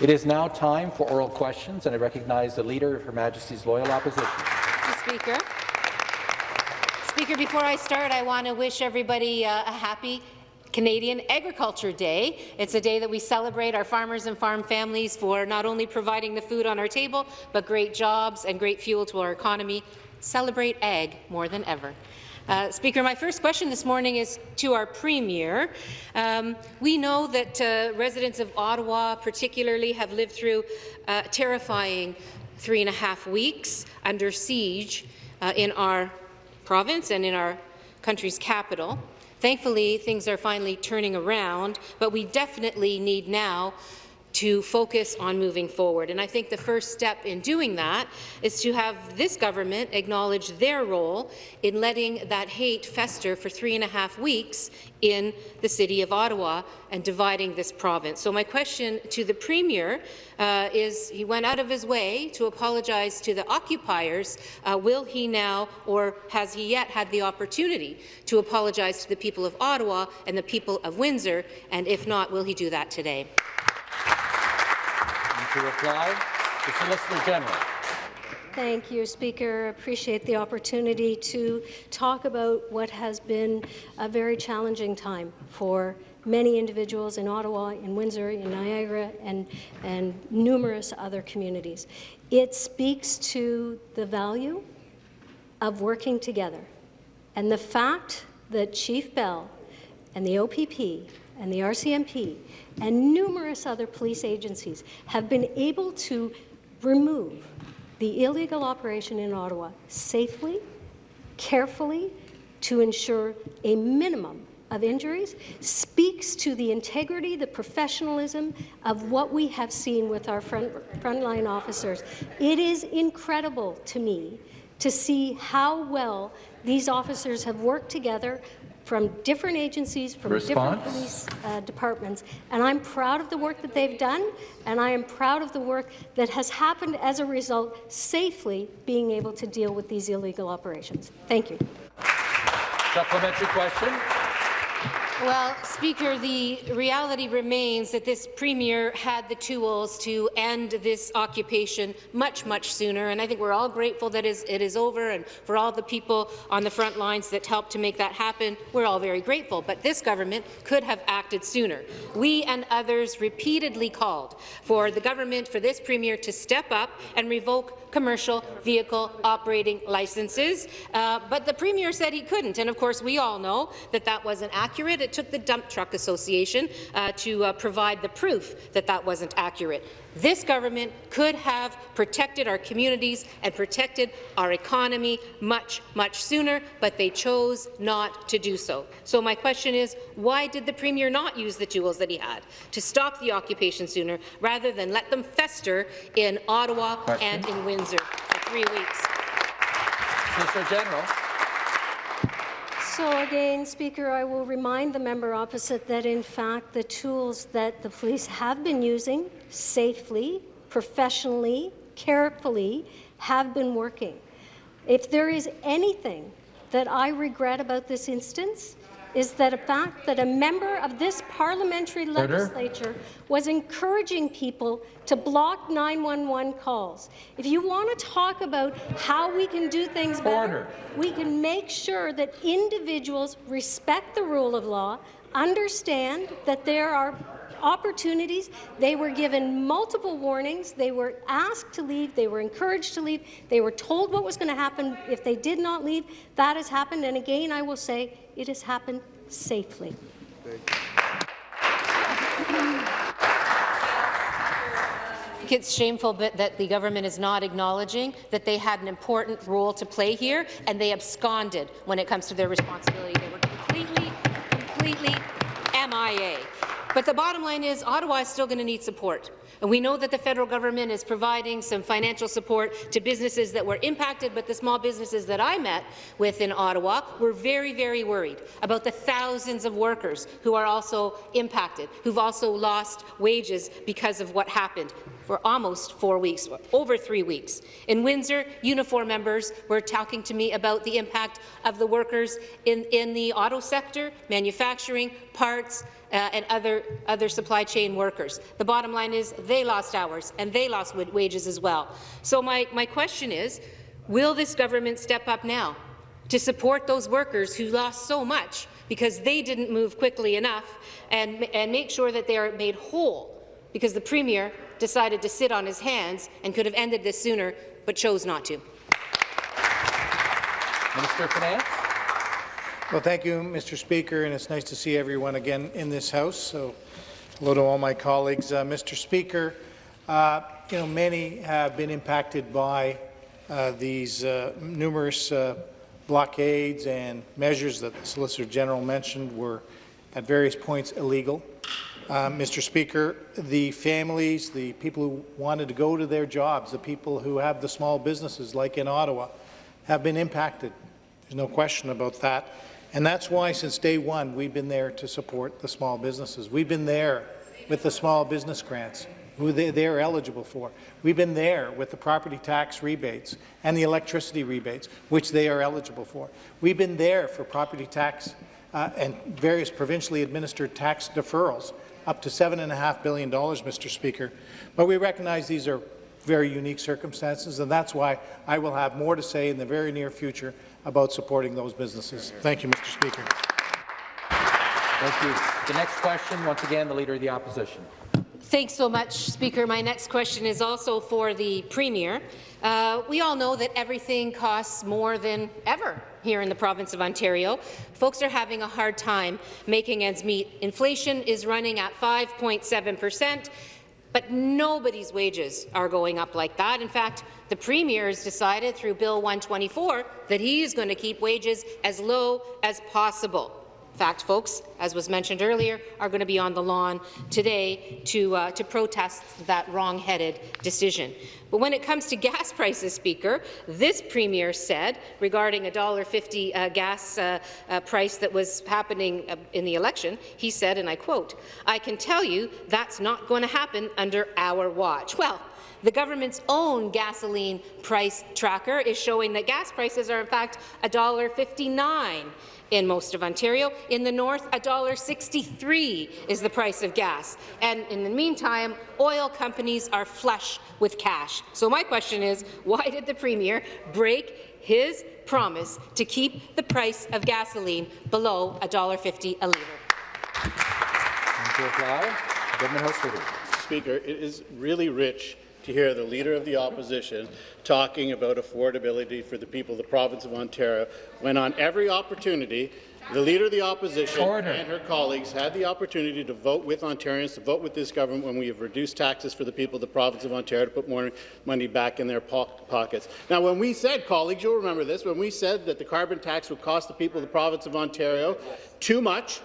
It is now time for oral questions, and I recognize the Leader of Her Majesty's Loyal Opposition. Mr. Speaker. Speaker, before I start, I want to wish everybody uh, a happy Canadian Agriculture Day. It's a day that we celebrate our farmers and farm families for not only providing the food on our table, but great jobs and great fuel to our economy. Celebrate ag more than ever. Uh, Speaker, my first question this morning is to our Premier. Um, we know that uh, residents of Ottawa particularly have lived through uh, terrifying three and a half weeks under siege uh, in our province and in our country's capital. Thankfully, things are finally turning around, but we definitely need now to focus on moving forward. And I think the first step in doing that is to have this government acknowledge their role in letting that hate fester for three and a half weeks in the City of Ottawa and dividing this province. So my question to the Premier uh, is, he went out of his way to apologize to the occupiers. Uh, will he now, or has he yet had the opportunity to apologize to the people of Ottawa and the people of Windsor? And if not, will he do that today? To reply, the Solicitor General. Thank you, Speaker. Appreciate the opportunity to talk about what has been a very challenging time for many individuals in Ottawa, in Windsor, in Niagara, and, and numerous other communities. It speaks to the value of working together and the fact that Chief Bell and the OPP and the RCMP and numerous other police agencies have been able to remove the illegal operation in Ottawa safely, carefully, to ensure a minimum of injuries speaks to the integrity, the professionalism of what we have seen with our front, frontline officers. It is incredible to me to see how well these officers have worked together from different agencies, from Response? different police uh, departments. And I'm proud of the work that they've done, and I am proud of the work that has happened as a result, safely being able to deal with these illegal operations. Thank you. Supplementary question. Well, Speaker, the reality remains that this Premier had the tools to end this occupation much, much sooner, and I think we're all grateful that it is over, and for all the people on the front lines that helped to make that happen, we're all very grateful. But this government could have acted sooner. We and others repeatedly called for the government, for this Premier, to step up and revoke commercial vehicle operating licenses, uh, but the Premier said he couldn't, and of course we all know that that wasn't accurate. It took the Dump Truck Association uh, to uh, provide the proof that that wasn't accurate. This government could have protected our communities and protected our economy much, much sooner, but they chose not to do so. So my question is, why did the Premier not use the tools that he had to stop the occupation sooner, rather than let them fester in Ottawa question. and in Windsor for three weeks? Mr. General. So again, Speaker, I will remind the member opposite that in fact the tools that the police have been using safely, professionally, carefully have been working. If there is anything that I regret about this instance, is that a fact that a member of this parliamentary legislature was encouraging people to block 911 calls. If you want to talk about how we can do things better, Order. we can make sure that individuals respect the rule of law, understand that there are opportunities. They were given multiple warnings. They were asked to leave. They were encouraged to leave. They were told what was going to happen if they did not leave. That has happened. And again, I will say it has happened safely. It's shameful that the government is not acknowledging that they had an important role to play here, and they absconded when it comes to their responsibility. They were completely, completely MIA. But the bottom line is Ottawa is still going to need support. And we know that the federal government is providing some financial support to businesses that were impacted, but the small businesses that I met with in Ottawa were very, very worried about the thousands of workers who are also impacted, who've also lost wages because of what happened. For almost four weeks, over three weeks. In Windsor, Unifor members were talking to me about the impact of the workers in, in the auto sector, manufacturing, parts, uh, and other, other supply chain workers. The bottom line is they lost hours and they lost wages as well. So my, my question is, will this government step up now to support those workers who lost so much because they didn't move quickly enough and, and make sure that they are made whole because the Premier decided to sit on his hands and could have ended this sooner but chose not to. Minister of Finance. Well, thank you, Mr. Speaker, and it's nice to see everyone again in this House. So, hello to all my colleagues. Uh, Mr. Speaker, uh, you know, many have been impacted by uh, these uh, numerous uh, blockades and measures that the Solicitor General mentioned were at various points illegal. Uh, Mr. Speaker, the families, the people who wanted to go to their jobs, the people who have the small businesses like in Ottawa, have been impacted. There's no question about that. And that's why, since day one, we've been there to support the small businesses. We've been there with the small business grants, who they, they're eligible for. We've been there with the property tax rebates and the electricity rebates, which they are eligible for. We've been there for property tax uh, and various provincially administered tax deferrals, up to $7.5 billion, Mr. Speaker. But we recognize these are very unique circumstances, and that's why I will have more to say in the very near future about supporting those businesses. Thank you, Mr. Speaker. Thank you. The next question, once again, the Leader of the Opposition. Thanks so much, Speaker. My next question is also for the Premier. Uh, we all know that everything costs more than ever here in the province of Ontario. Folks are having a hard time making ends meet. Inflation is running at 5.7 percent, but nobody's wages are going up like that. In fact, the Premier has decided through Bill 124 that he is going to keep wages as low as possible fact, folks, as was mentioned earlier, are going to be on the lawn today to, uh, to protest that wrong-headed decision. But when it comes to gas prices, Speaker, this Premier said regarding a $1.50 uh, gas uh, uh, price that was happening uh, in the election, he said, and I quote, I can tell you that's not going to happen under our watch. Well, the government's own gasoline price tracker is showing that gas prices are in fact $1.59 in most of Ontario. In the north, $1.63 is the price of gas. And in the meantime, oil companies are flush with cash. So my question is, why did the Premier break his promise to keep the price of gasoline below $1.50 a litre? To reply, Government House Speaker, it is really rich to hear the Leader of the Opposition talking about affordability for the people of the province of Ontario, when on every opportunity the Leader of the Opposition Order. and her colleagues had the opportunity to vote with Ontarians, to vote with this government when we have reduced taxes for the people of the province of Ontario to put more money back in their po pockets. Now, when we said, colleagues, you'll remember this, when we said that the carbon tax would cost the people of the province of Ontario too much,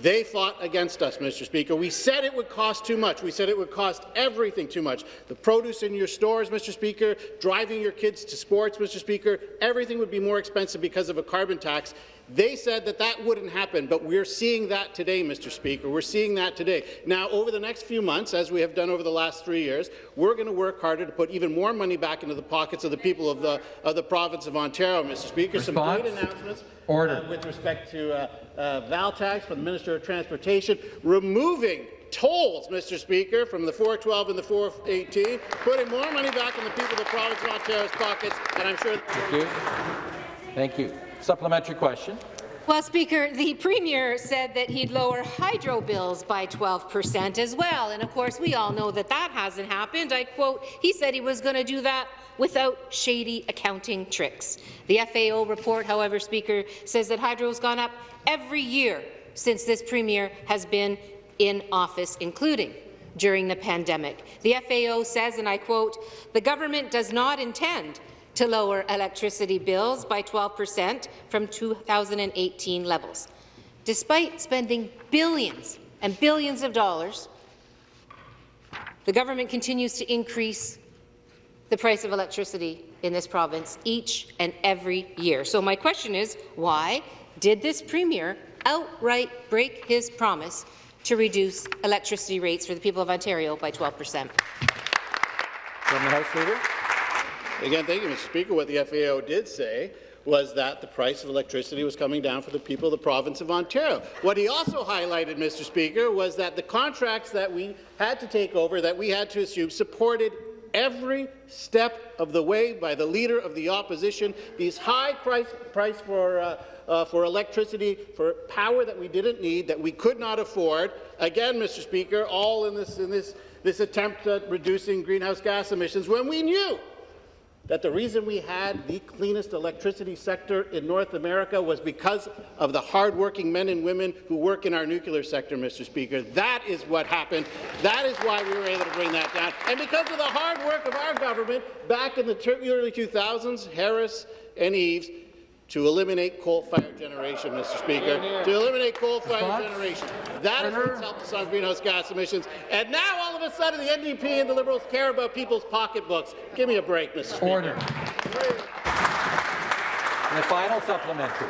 they fought against us, Mr. Speaker. We said it would cost too much. We said it would cost everything too much. The produce in your stores, Mr. Speaker, driving your kids to sports, Mr. Speaker, everything would be more expensive because of a carbon tax. They said that that wouldn't happen, but we're seeing that today, Mr. Speaker. We're seeing that today. Now, over the next few months, as we have done over the last three years, we're going to work harder to put even more money back into the pockets of the people of the, of the province of Ontario, Mr. Speaker. Response? Some great announcements Order. Uh, with respect to uh, uh, Val tax from the Minister of Transportation, removing tolls, Mr. Speaker, from the 412 and the 418, putting more money back in the people of the province of Ontario's pockets, and I'm sure. Thank you. Thank you. Supplementary question. Well, Speaker, the Premier said that he'd lower hydro bills by 12 percent as well, and of course we all know that that hasn't happened. I quote, he said he was going to do that without shady accounting tricks. The FAO report, however, Speaker, says that hydro has gone up every year since this Premier has been in office, including during the pandemic. The FAO says, and I quote, the government does not intend to lower electricity bills by 12 percent from 2018 levels. Despite spending billions and billions of dollars, the government continues to increase the price of electricity in this province each and every year. So my question is, why did this Premier outright break his promise to reduce electricity rates for the people of Ontario by 12 percent? From the House Leader. Again, thank you, Mr. Speaker. What the FAO did say was that the price of electricity was coming down for the people of the province of Ontario. What he also highlighted, Mr. Speaker, was that the contracts that we had to take over, that we had to assume, supported every step of the way by the Leader of the Opposition. These high price, price for, uh, uh, for electricity, for power that we didn't need, that we could not afford. Again, Mr. Speaker, all in this, in this, this attempt at reducing greenhouse gas emissions when we knew that the reason we had the cleanest electricity sector in North America was because of the hardworking men and women who work in our nuclear sector, Mr. Speaker. That is what happened. That is why we were able to bring that down. And because of the hard work of our government back in the early 2000s, Harris and Eves, to eliminate coal-fired generation, Mr. Speaker, to eliminate coal-fired generation. That is what's helped us on greenhouse gas emissions. And now, all of a sudden, the NDP and the Liberals care about people's pocketbooks. Give me a break, Mr. Speaker. Order. And the final supplementary.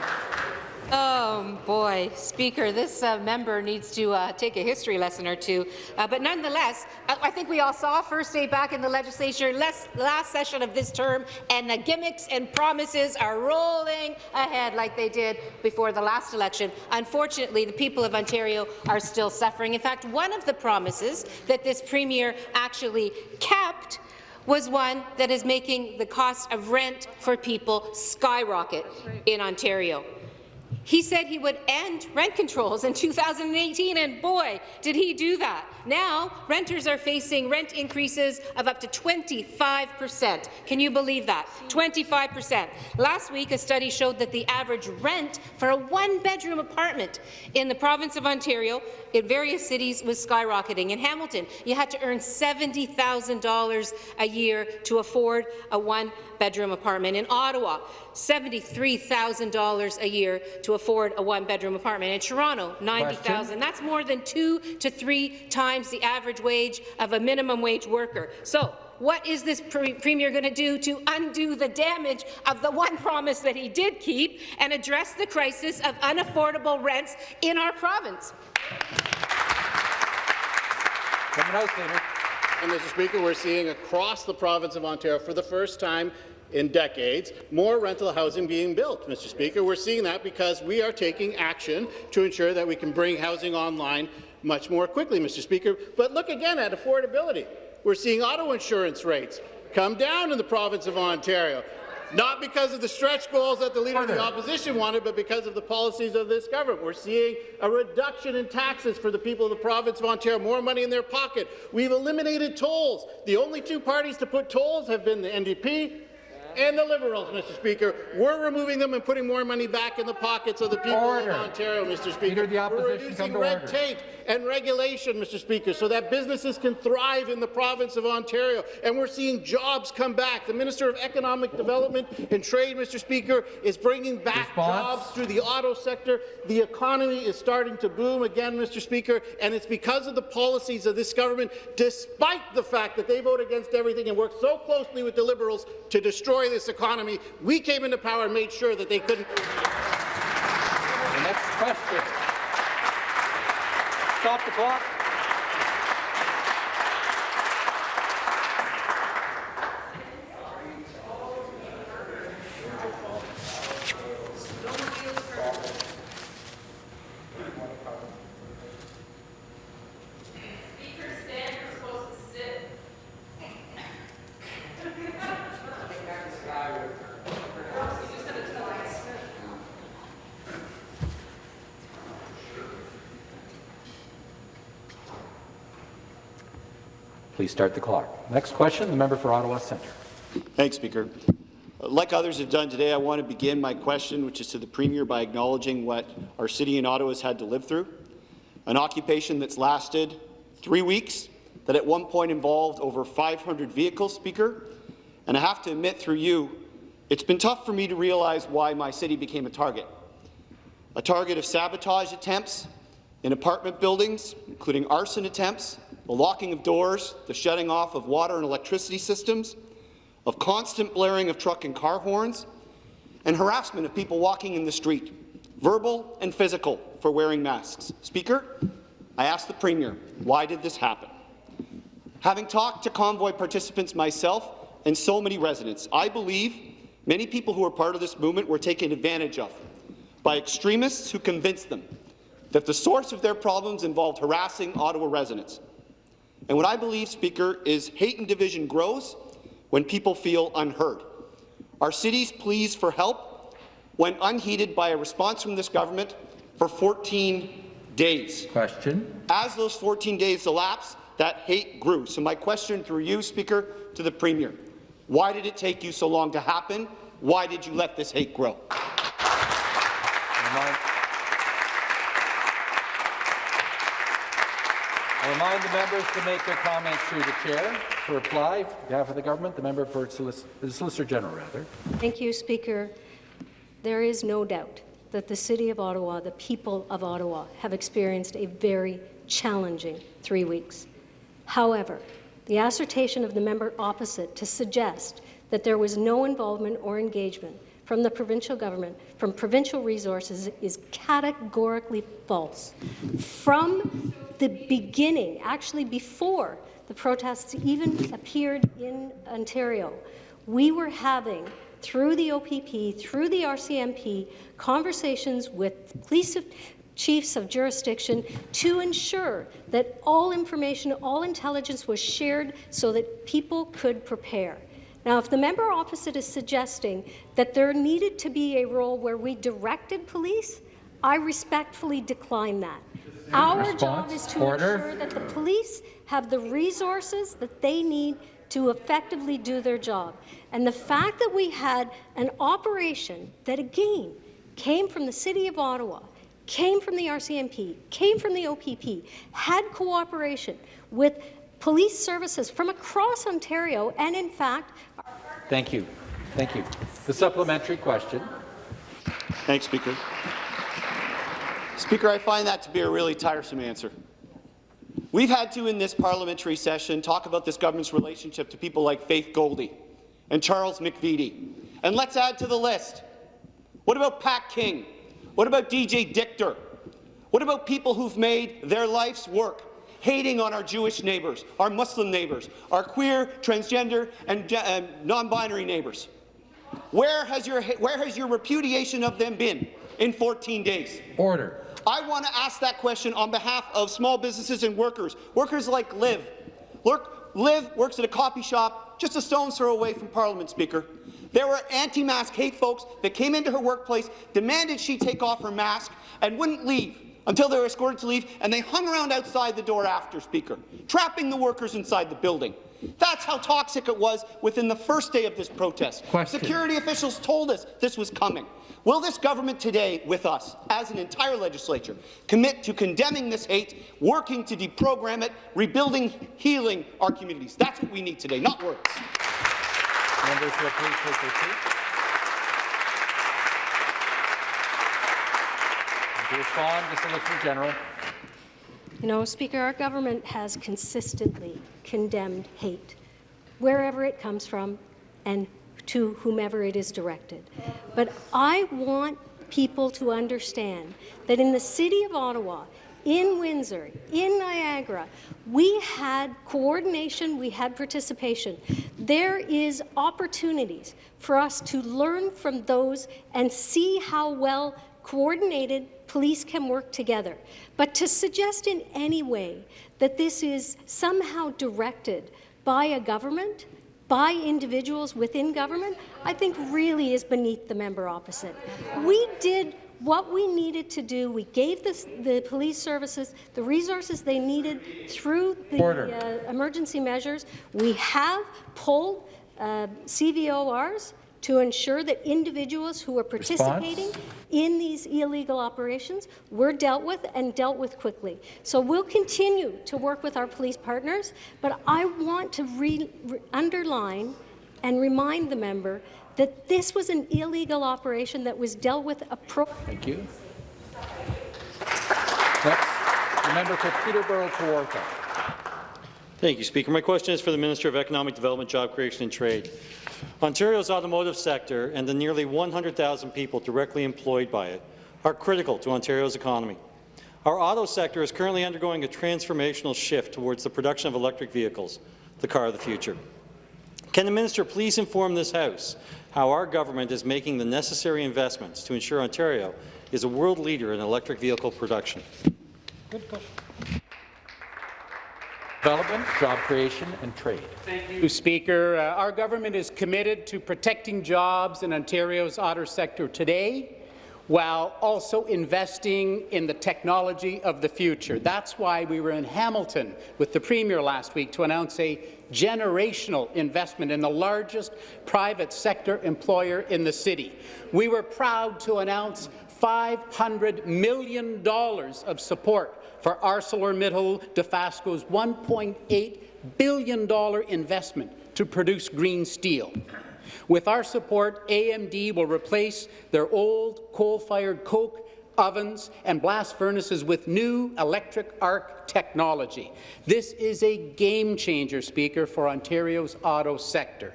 Oh, boy. Speaker, this uh, member needs to uh, take a history lesson or two. Uh, but nonetheless, I, I, think we all saw first day back in the legislature last, last session of this term, and the gimmicks and promises are rolling ahead like they did before the last election. Unfortunately, the people of Ontario are still suffering. In fact, one of the promises that this premier actually kept was one that is making the cost of rent for people skyrocket in Ontario. He said he would end rent controls in 2018, and boy, did he do that. Now, renters are facing rent increases of up to 25 percent. Can you believe that? 25 percent. Last week, a study showed that the average rent for a one-bedroom apartment in the province of Ontario in various cities was skyrocketing. In Hamilton, you had to earn $70,000 a year to afford a one-bedroom apartment. In Ottawa, $73,000 a year to afford a one-bedroom apartment. In Toronto, $90,000. That's more than two to three times the average wage of a minimum wage worker. So, what is this pre Premier going to do to undo the damage of the one promise that he did keep and address the crisis of unaffordable rents in our province? House Leader. And, Mr. Speaker, we're seeing across the province of Ontario for the first time in decades, more rental housing being built, Mr. Speaker. We're seeing that because we are taking action to ensure that we can bring housing online much more quickly, Mr. Speaker. But look again at affordability. We're seeing auto insurance rates come down in the province of Ontario. Not because of the stretch goals that the Leader of the Opposition wanted, but because of the policies of this government. We're seeing a reduction in taxes for the people of the province of Ontario, more money in their pocket. We've eliminated tolls. The only two parties to put tolls have been the NDP and the Liberals, Mr. Speaker. We're removing them and putting more money back in the pockets of the people order. of Ontario, Mr. Speaker. We're reducing red order. tape and regulation, Mr. Speaker, so that businesses can thrive in the province of Ontario. And we're seeing jobs come back. The Minister of Economic Development and Trade, Mr. Speaker, is bringing back Response? jobs through the auto sector. The economy is starting to boom again, Mr. Speaker, and it's because of the policies of this government, despite the fact that they vote against everything and work so closely with the Liberals to destroy this economy. We came into power and made sure that they couldn't. The next question. Stop the clock. Please start the clock. Next question, the member for Ottawa Centre. Thanks, Speaker. Uh, like others have done today, I want to begin my question, which is to the Premier, by acknowledging what our city in Ottawa has had to live through. An occupation that's lasted three weeks, that at one point involved over 500 vehicles, Speaker. And I have to admit through you, it's been tough for me to realize why my city became a target. A target of sabotage attempts in apartment buildings, including arson attempts, the locking of doors, the shutting off of water and electricity systems, of constant blaring of truck and car horns, and harassment of people walking in the street, verbal and physical, for wearing masks. Speaker, I ask the Premier, why did this happen? Having talked to convoy participants myself and so many residents, I believe many people who are part of this movement were taken advantage of by extremists who convinced them that the source of their problems involved harassing Ottawa residents. And what I believe, Speaker, is hate and division grows when people feel unheard. Our city's pleas for help went unheeded by a response from this government for 14 days. Question. As those 14 days elapsed, that hate grew. So my question through you, Speaker, to the Premier, why did it take you so long to happen? Why did you let this hate grow? Remind- the members to make their comments through the chair. To reply, on behalf of the government, the member for Solic- the Solicitor General, rather. Thank you, Speaker. There is no doubt that the City of Ottawa, the people of Ottawa, have experienced a very challenging three weeks. However, the assertion of the member opposite to suggest that there was no involvement or engagement from the provincial government, from provincial resources, is categorically false. From the beginning, actually before the protests even appeared in Ontario, we were having through the OPP, through the RCMP, conversations with police chiefs of jurisdiction to ensure that all information, all intelligence was shared so that people could prepare. Now, if the member opposite is suggesting that there needed to be a role where we directed police, I respectfully decline that. Our job is to Order. ensure that the police have the resources that they need to effectively do their job. And the fact that we had an operation that, again, came from the City of Ottawa, came from the RCMP, came from the OPP, had cooperation with police services from across Ontario, and in fact, Thank you. Thank you. The supplementary question. Thanks, Speaker. Speaker, I find that to be a really tiresome answer. We've had to, in this parliamentary session, talk about this government's relationship to people like Faith Goldy and Charles McVety. And let's add to the list. What about Pat King? What about BJ Dichter? What about people who've made their life's work hating on our Jewish neighbours, our Muslim neighbours, our queer, transgender, and uh, non-binary neighbours? Where has, your, where has your repudiation of them been in 14 days? Order. I want to ask that question on behalf of small businesses and workers, workers like Liv. Look, Liv works at a coffee shop just a stone's throw away from Parliament, Speaker. There were anti-mask hate folks that came into her workplace, demanded she take off her mask, and wouldn't leave until they were escorted to leave, and they hung around outside the door after, Speaker, trapping the workers inside the building. That's how toxic it was within the first day of this protest. Question. Security officials told us this was coming. Will this government today, with us, as an entire legislature, commit to condemning this hate, working to deprogram it, rebuilding, healing our communities? That's what we need today, not words. Members will please take their seats. To respond, the Solicitor General. You know, Speaker, our government has consistently condemned hate, wherever it comes from and to whomever it is directed. But I want people to understand that in the City of Ottawa, in Windsor, in Niagara, we had coordination, we had participation. There is opportunities for us to learn from those and see how well coordinated police can work together. But to suggest in any way that this is somehow directed by a government, by individuals within government, I think really is beneath the member opposite. We did what we needed to do. We gave this, the police services the resources they needed through the uh, emergency measures. We have pulled uh, CVORs to ensure that individuals who are participating Response? in these illegal operations were dealt with and dealt with quickly. So we'll continue to work with our police partners, but I want to re re underline and remind the member that this was an illegal operation that was dealt with appropriately. Thank you. Next, the member for Peterborough Kawartha. Thank you, Speaker. My question is for the Minister of Economic Development, Job Creation and Trade. Ontario's automotive sector and the nearly 100,000 people directly employed by it are critical to Ontario's economy. Our auto sector is currently undergoing a transformational shift towards the production of electric vehicles, the car of the future. Can the minister please inform this House how our government is making the necessary investments to ensure Ontario is a world leader in electric vehicle production? Good question. Development, job creation and trade. Thank you, Speaker. Uh, our government is committed to protecting jobs in Ontario's auto sector today while also investing in the technology of the future. That's why we were in Hamilton with the Premier last week to announce a generational investment in the largest private sector employer in the city. We were proud to announce $500 million of support for ArcelorMittal Dofasco's $1.8 billion investment to produce green steel. With our support, AMD will replace their old coal-fired coke ovens and blast furnaces with new electric arc technology. This is a game-changer, Speaker, for Ontario's auto sector.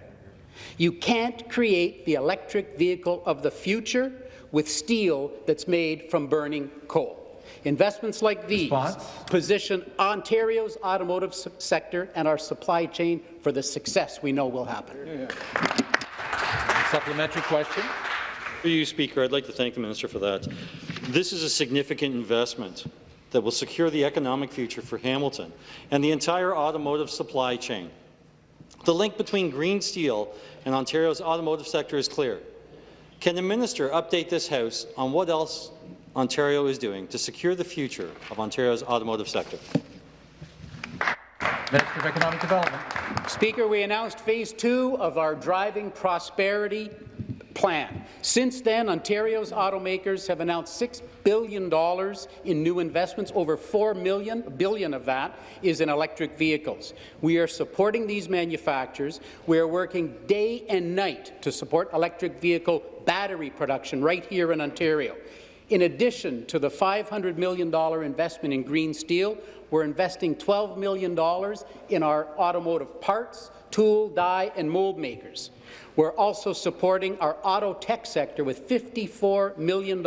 You can't create the electric vehicle of the future with steel that's made from burning coal. Investments like these Response? position Ontario's automotive sector and our supply chain for the success we know will happen. Yeah. Supplementary question. Through you, Speaker, I'd like to thank the minister for that. This is a significant investment that will secure the economic future for Hamilton and the entire automotive supply chain. The link between green steel and Ontario's automotive sector is clear. Can the minister update this House on what else Ontario is doing to secure the future of Ontario's automotive sector? Minister of Economic Development. Speaker, we announced phase two of our Driving Prosperity plan. Since then, Ontario's automakers have announced $6 billion in new investments. Over $4 million, billion of that is in electric vehicles. We are supporting these manufacturers. We are working day and night to support electric vehicle battery production right here in Ontario. In addition to the $500 million investment in green steel, we're investing $12 million in our automotive parts, tool, die, and mold makers. We're also supporting our auto tech sector with $54 million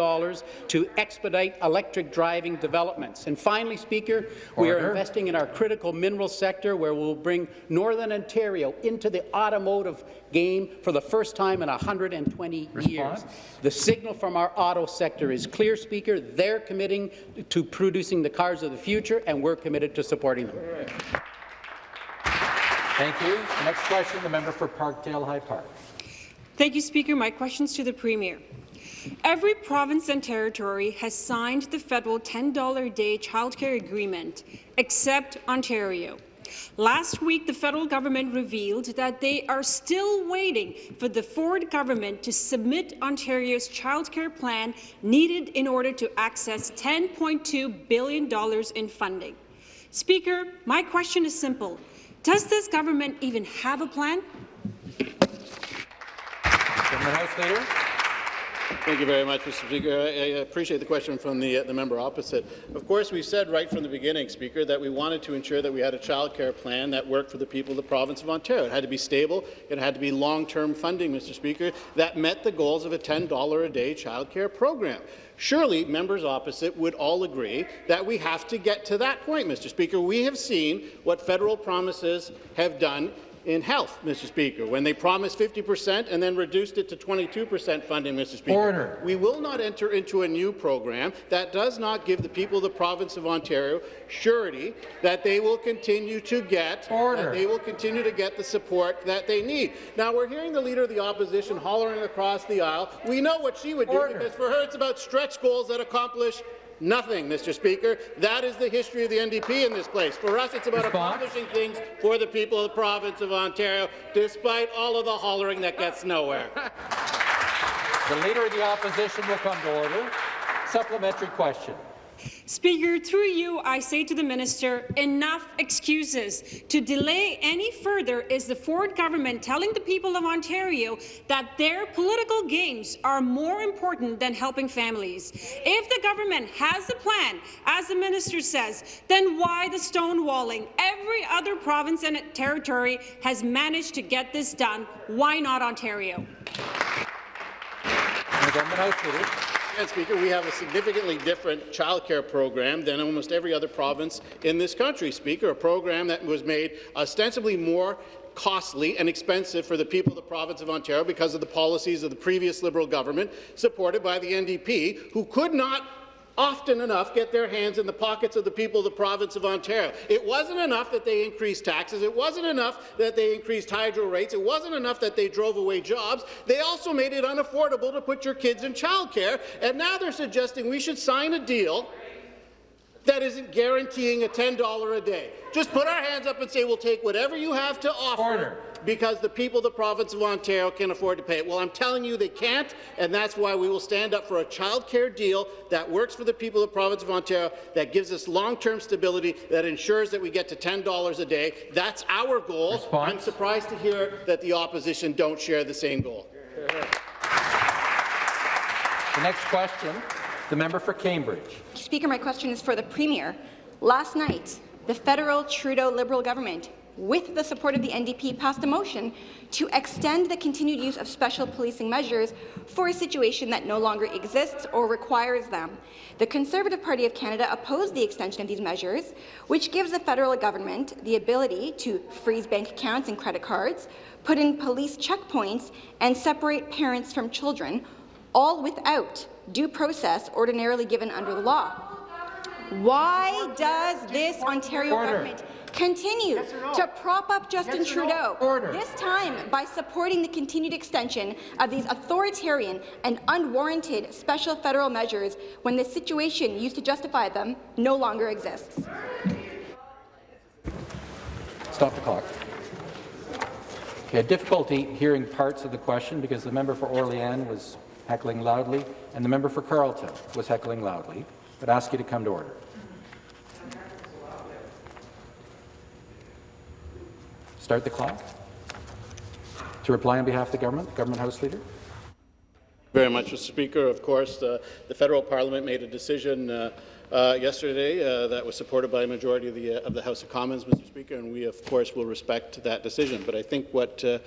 to expedite electric driving developments. And finally, Speaker, Order. we are investing in our critical mineral sector where we'll bring Northern Ontario into the automotive game for the first time in 120 Response? years. The signal from our auto sector is clear, Speaker. They're committing to producing the cars of the future, and we're committed to supporting them. Thank you. Next question, the member for Parkdale High Park. Thank you, Speaker. My question is to the Premier. Every province and territory has signed the federal $10 a day childcare agreement, except Ontario. Last week, the federal government revealed that they are still waiting for the Ford government to submit Ontario's childcare plan needed in order to access $10.2 billion in funding. Speaker, my question is simple. Does this government even have a plan? House Leader. Thank you very much, Mr. Speaker. I, appreciate the question from the, uh, the member opposite. Of course, we said right from the beginning, Speaker, that we wanted to ensure that we had a child care plan that worked for the people of the province of Ontario. It had to be stable. It had to be long-term funding, Mr. Speaker, that met the goals of a $10 a day child care program. Surely members opposite would all agree that we have to get to that point, Mr. Speaker. We have seen what federal promises have done in health, Mr. Speaker, when they promised 50 percent and then reduced it to 22 percent funding, Mr. Speaker. Order. We will not enter into a new program that does not give the people of the province of Ontario surety that they will continue to get Order. they will continue to get the support that they need. Now we're hearing the leader of the opposition hollering across the aisle. We know what she would do Order. because for her it's about stretch goals that accomplish Nothing, Mr. Speaker. That is the history of the NDP in this place. For us, it's about Response? accomplishing things for the people of the province of Ontario, despite all of the hollering that gets nowhere. the Leader of the Opposition will come to order. Supplementary question. Speaker, through you, I say to the minister, enough excuses. To delay any further is the Ford government telling the people of Ontario that their political games are more important than helping families. If the government has a plan, as the minister says, then why the stonewalling? Every other province and territory has managed to get this done. Why not Ontario? Speaker, we have a significantly different childcare program than almost every other province in this country, Speaker, a program that was made ostensibly more costly and expensive for the people of the province of Ontario because of the policies of the previous Liberal government, supported by the NDP, who could not often enough get their hands in the pockets of the people of the province of Ontario. It wasn't enough that they increased taxes. It wasn't enough that they increased hydro rates. It wasn't enough that they drove away jobs. They also made it unaffordable to put your kids in childcare, and now they're suggesting we should sign a deal that isn't guaranteeing a $10 a day. Just put our hands up and say we'll take whatever you have to offer Order. Because the people of the province of Ontario can afford to pay it. Well, I'm telling you they can't, and that's why we will stand up for a child care deal that works for the people of the province of Ontario, that gives us long-term stability, that ensures that we get to $10 a day. That's our goal. Response? I'm surprised to hear that the opposition don't share the same goal. The next question, the member for Cambridge. Speaker, my question is for the Premier. Last night, the federal Trudeau Liberal government, with the support of the NDP, passed a motion to extend the continued use of special policing measures for a situation that no longer exists or requires them. The Conservative Party of Canada opposed the extension of these measures, which gives the federal government the ability to freeze bank accounts and credit cards, put in police checkpoints, and separate parents from children, all without due process ordinarily given under the law. Why does this Ontario Order. government continue to prop up Justin Yes or no? Trudeau, Order. this time by supporting the continued extension of these authoritarian and unwarranted special federal measures when the situation used to justify them no longer exists? Stop the clock. Okay, difficulty hearing parts of the question because the member for Orleans was heckling loudly and the member for Carleton was heckling loudly, but ask you to come to order. Start the clock. To reply on behalf of the government, Government House Leader. very much, Mr. Speaker. Of course, uh, the federal parliament made a decision uh, uh, yesterday uh, that was supported by a majority of the, uh, of the House of Commons, Mr. Speaker, and we, of course, will respect that decision. But I think what, uh,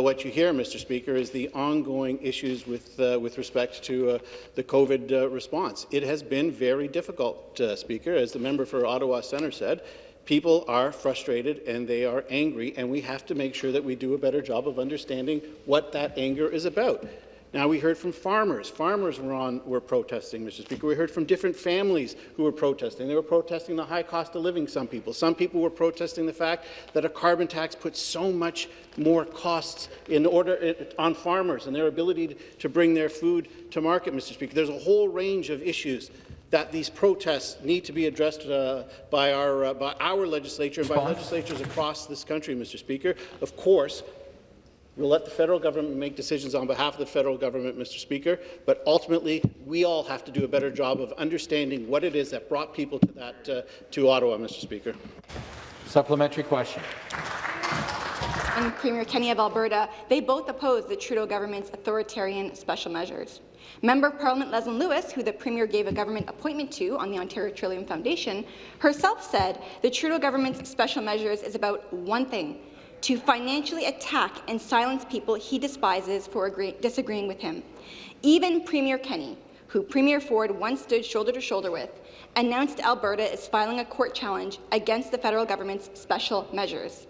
what you hear, Mr. Speaker, is the ongoing issues with, with respect to the COVID response. It has been very difficult, Speaker, as the member for Ottawa Centre said. People are frustrated and they are angry, and we have to make sure that we do a better job of understanding what that anger is about. Now, we heard from farmers. Farmers were, on, were protesting, Mr. Speaker. We heard from different families who were protesting. They were protesting the high cost of living, some people. Some people were protesting the fact that a carbon tax puts so much more costs in order on farmers and their ability to bring their food to market, Mr. Speaker. There's a whole range of issues that these protests need to be addressed uh, by, our, uh, by our legislature and by legislatures across this country, Mr. Speaker. Of course, We'll let the federal government make decisions on behalf of the federal government, Mr. Speaker, but ultimately we all have to do a better job of understanding what it is that brought people to that uh, to Ottawa, Mr. Speaker. Supplementary question. and Premier Kenney of Alberta, they both oppose the Trudeau government's authoritarian special measures. Member of Parliament Leslyn Lewis, who the Premier gave a government appointment to on the Ontario Trillium Foundation, herself said the Trudeau government's special measures is about one thing, to financially attack and silence people he despises for agree disagreeing with him. Even Premier Kenney, who Premier Ford once stood shoulder to shoulder with, announced Alberta is filing a court challenge against the federal government's special measures.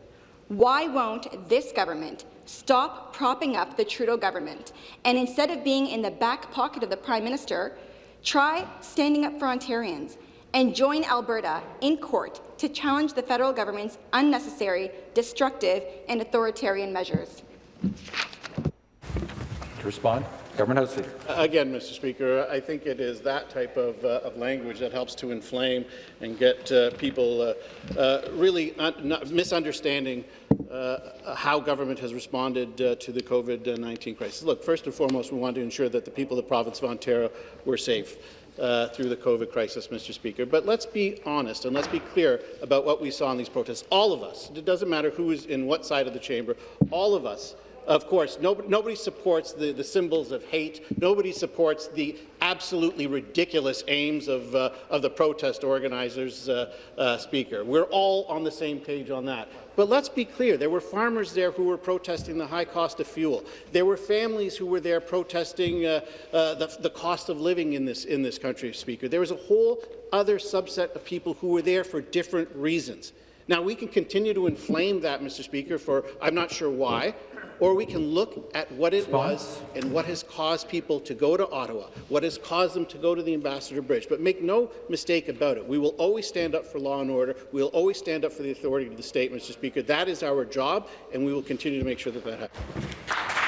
Why won't this government stop propping up the Trudeau government and instead of being in the back pocket of the Prime Minister, try standing up for Ontarians and join Alberta in court to challenge the federal government's unnecessary, destructive and authoritarian measures? To respond, Government House Leader. Again, Mr. Speaker, I think it is that type of, uh, of language that helps to inflame and get uh, people uh, uh, really not misunderstanding uh, how government has responded uh, to the COVID-19 crisis. Look, first and foremost, we want to ensure that the people of the province of Ontario were safe. Uh, through the COVID crisis, Mr. Speaker. But let's be honest and let's be clear about what we saw in these protests. All of us, it doesn't matter who is in what side of the chamber, all of us of course, nobody, nobody supports the, the symbols of hate. Nobody supports the absolutely ridiculous aims of, uh, of the protest organizers, uh, uh, Speaker. We're all on the same page on that. But let's be clear, there were farmers there who were protesting the high cost of fuel. There were families who were there protesting uh, uh, the, the cost of living in this, in this country, Speaker. There was a whole other subset of people who were there for different reasons. Now, we can continue to inflame that, Mr. Speaker, for I'm not sure why, or we can look at what it was and what has caused people to go to Ottawa, what has caused them to go to the Ambassador Bridge. But make no mistake about it, we will always stand up for law and order. We will always stand up for the authority of the state, Mr. Speaker. That is our job, and we will continue to make sure that that happens.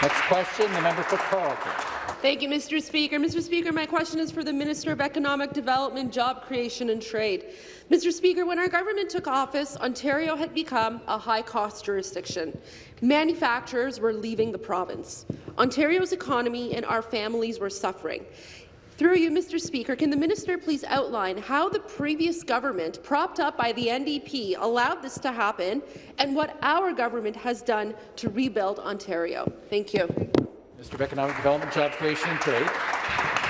Next question, the member for Carleton. Thank you, Mr. Speaker. Mr. Speaker, my question is for the Minister of Economic Development, Job Creation and Trade. Mr. Speaker, when our government took office, Ontario had become a high-cost jurisdiction. Manufacturers were leaving the province. Ontario's economy and our families were suffering. Through you, Mr. Speaker, can the minister please outline how the previous government, propped up by the NDP, allowed this to happen, and what our government has done to rebuild Ontario? Thank you. Mr. of Economic Development, Job Creation and Trade.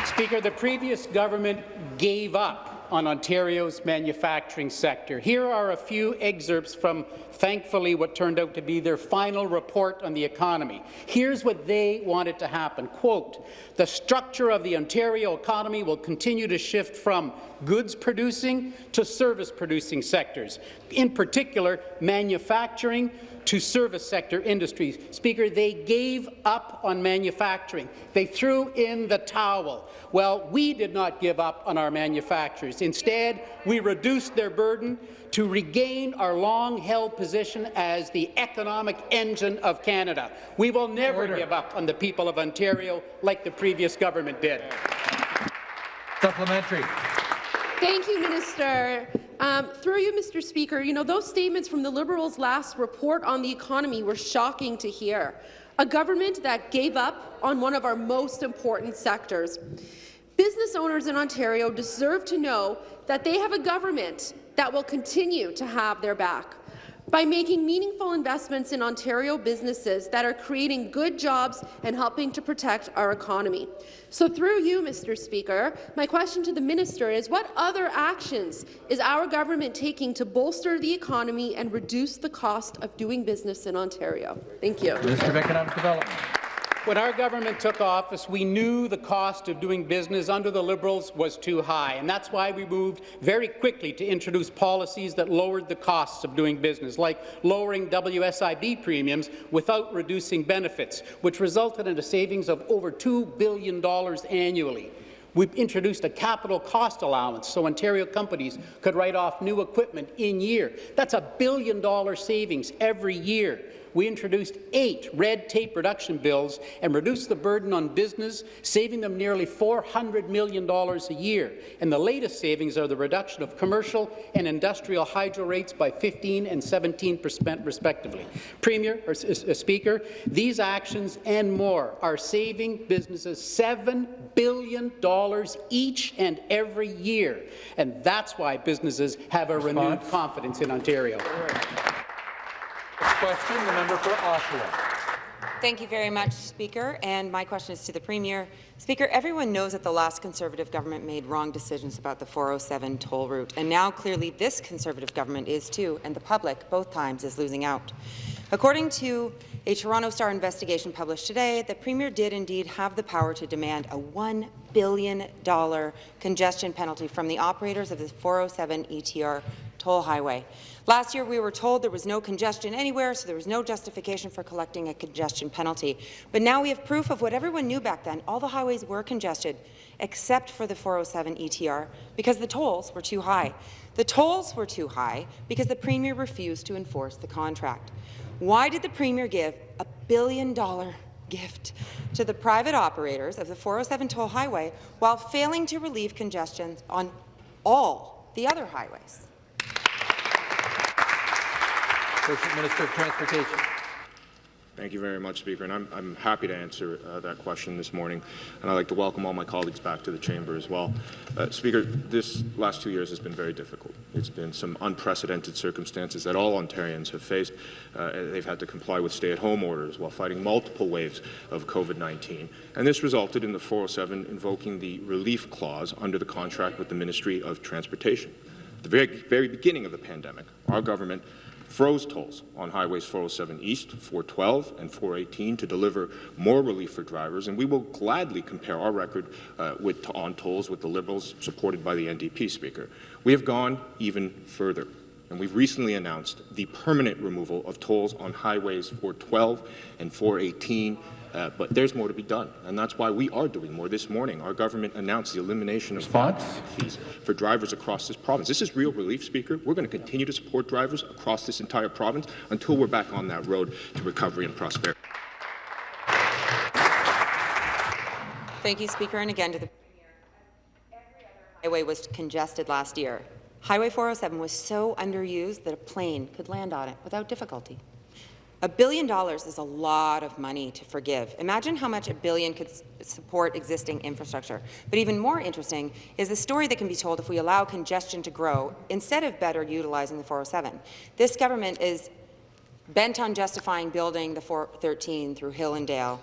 Speaker, the previous government gave up on Ontario's manufacturing sector. Here are a few excerpts from, thankfully, what turned out to be their final report on the economy. Here's what they wanted to happen. Quote, the structure of the Ontario economy will continue to shift from goods producing to service producing sectors, in particular manufacturing to service sector industries. Speaker, they gave up on manufacturing. They threw in the towel. Well, we did not give up on our manufacturers. Instead, we reduced their burden to regain our long-held position as the economic engine of Canada. We will never Order. give up on the people of Ontario like the previous government did. Supplementary. Thank you, Minister. Um, through you, Mr. Speaker, you know, those statements from the Liberals' last report on the economy were shocking to hear. A government that gave up on one of our most important sectors. Business owners in Ontario deserve to know that they have a government that will continue to have their back by making meaningful investments in Ontario businesses that are creating good jobs and helping to protect our economy. So through you, Mr. Speaker, my question to the minister is what other actions is our government taking to bolster the economy and reduce the cost of doing business in Ontario? Thank you. Minister of Economic Development. When our government took office, we knew the cost of doing business under the Liberals was too high, and that's why we moved very quickly to introduce policies that lowered the costs of doing business, like lowering WSIB premiums without reducing benefits, which resulted in a savings of over $2 billion annually. We've introduced a capital cost allowance so Ontario companies could write off new equipment in year. That's a billion dollar savings every year we introduced eight red tape reduction bills and reduced the burden on business, saving them nearly $400 million a year. And the latest savings are the reduction of commercial and industrial hydro rates by 15 and 17 percent respectively. Premier, or uh, Speaker, these actions and more are saving businesses $7 billion each and every year. And that's why businesses have a Response. renewed confidence in Ontario question, the member for Oshawa. Thank you very much, Speaker. And my question is to the Premier. Speaker, everyone knows that the last Conservative government made wrong decisions about the 407 toll route, and now clearly this Conservative government is too, and the public, both times, is losing out. According to a Toronto Star investigation published today, the Premier did indeed have the power to demand a $1 billion congestion penalty from the operators of the 407 ETR toll highway. Last year, we were told there was no congestion anywhere, so there was no justification for collecting a congestion penalty. But now we have proof of what everyone knew back then. All the highways were congested, except for the 407 ETR, because the tolls were too high. The tolls were too high because the Premier refused to enforce the contract. Why did the Premier give a billion-dollar gift to the private operators of the 407 toll highway while failing to relieve congestion on all the other highways? Associate Minister of Transportation. Thank you very much, Speaker, and I'm, I'm happy to answer uh, that question this morning, and I'd like to welcome all my colleagues back to the chamber as well. Uh, Speaker, this last two years has been very difficult. It's been some unprecedented circumstances that all Ontarians have faced. Uh, they've had to comply with stay-at-home orders while fighting multiple waves of COVID-19, and this resulted in the 407 invoking the relief clause under the contract with the Ministry of Transportation. At the very, very beginning of the pandemic, our government froze tolls on highways 407 East, 412, and 418 to deliver more relief for drivers, and we will gladly compare our record uh, with, on tolls with the Liberals supported by the NDP Speaker. We have gone even further, and we've recently announced the permanent removal of tolls on highways 412 and 418 uh, but there's more to be done, and that's why we are doing more. This morning, our government announced the elimination of fees for drivers across this province. This is real relief, Speaker. We're going to continue to support drivers across this entire province until we're back on that road to recovery and prosperity. Thank you, Speaker. And again to the Premier. highway was congested last year. Highway 407 was so underused that a plane could land on it without difficulty. A billion dollars is a lot of money to forgive. Imagine how much a billion could support existing infrastructure. But even more interesting is the story that can be told if we allow congestion to grow instead of better utilizing the 407. This government is bent on justifying building the 413 through Hill and Dale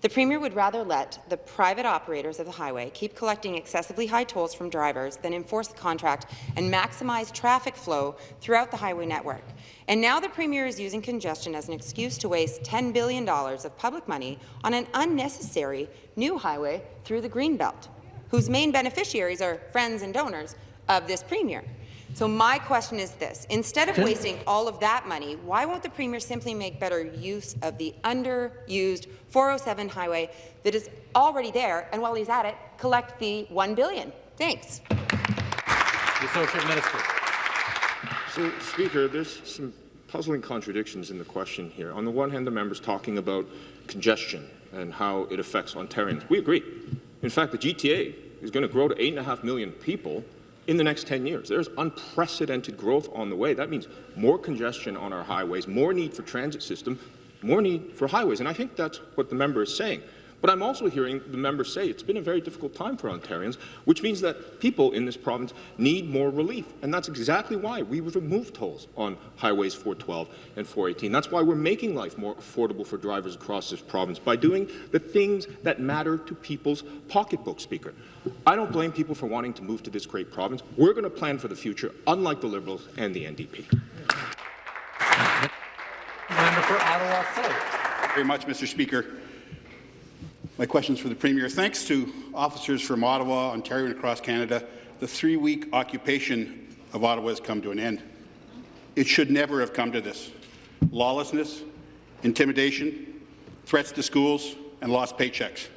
the Premier would rather let the private operators of the highway keep collecting excessively high tolls from drivers than enforce the contract and maximize traffic flow throughout the highway network. And now the Premier is using congestion as an excuse to waste $10 billion of public money on an unnecessary new highway through the Greenbelt, whose main beneficiaries are friends and donors of this Premier. So my question is this. Instead of wasting all of that money, why won't the Premier simply make better use of the underused 407 highway that is already there, and while he's at it, collect the 1 billion? Thanks. The Associate Minister. So, Speaker, there's some puzzling contradictions in the question here. On the one hand, the member's talking about congestion and how it affects Ontarians. We agree. In fact, the GTA is going to grow to 8.5 million people in the next 10 years. There's unprecedented growth on the way. That means more congestion on our highways, more need for transit system, more need for highways. And I think that's what the member is saying. But I'm also hearing the members say it's been a very difficult time for Ontarians, which means that people in this province need more relief. And that's exactly why we've removed tolls on highways 412 and 418. That's why we're making life more affordable for drivers across this province by doing the things that matter to people's pocketbook, Speaker. I don't blame people for wanting to move to this great province. We're going to plan for the future, unlike the Liberals and the NDP. Member for Ottawa South. Very much, Mr. Speaker. My question is for the Premier. Thanks to officers from Ottawa, Ontario, and across Canada, the three-week occupation of Ottawa has come to an end. It should never have come to this. Lawlessness, intimidation, threats to schools, and lost paychecks.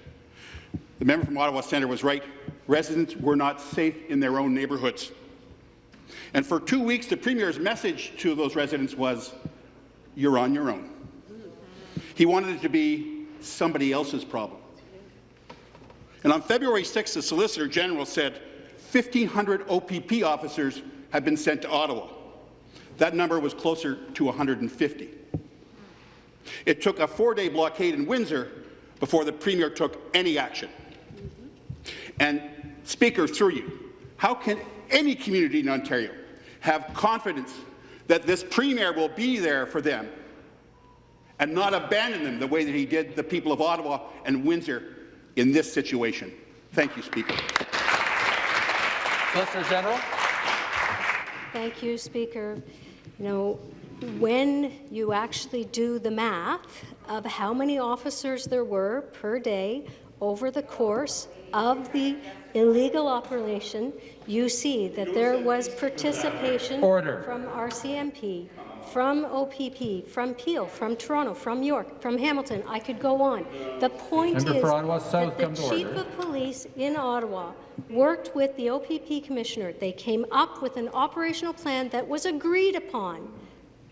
The member from Ottawa Centre was right. Residents were not safe in their own neighbourhoods. And for two weeks, the Premier's message to those residents was, you're on your own. He wanted it to be somebody else's problem. And on February 6th, the Solicitor General said 1,500 OPP officers had been sent to Ottawa. That number was closer to 150. It took a four-day blockade in Windsor before the Premier took any action. And, Speaker, through you, how can any community in Ontario have confidence that this Premier will be there for them and not abandon them the way that he did the people of Ottawa and Windsor in this situation. Thank you, Speaker. Solicitor General. Thank you, Speaker. You know, when you actually do the math of how many officers there were per day over the course of the illegal operation, you see that there was participation Order. from RCMP, from OPP, from Peel, from Toronto, from York, from Hamilton. I could go on. The point Member is that the Chief order. of Police in Ottawa worked with the OPP Commissioner. They came up with an operational plan that was agreed upon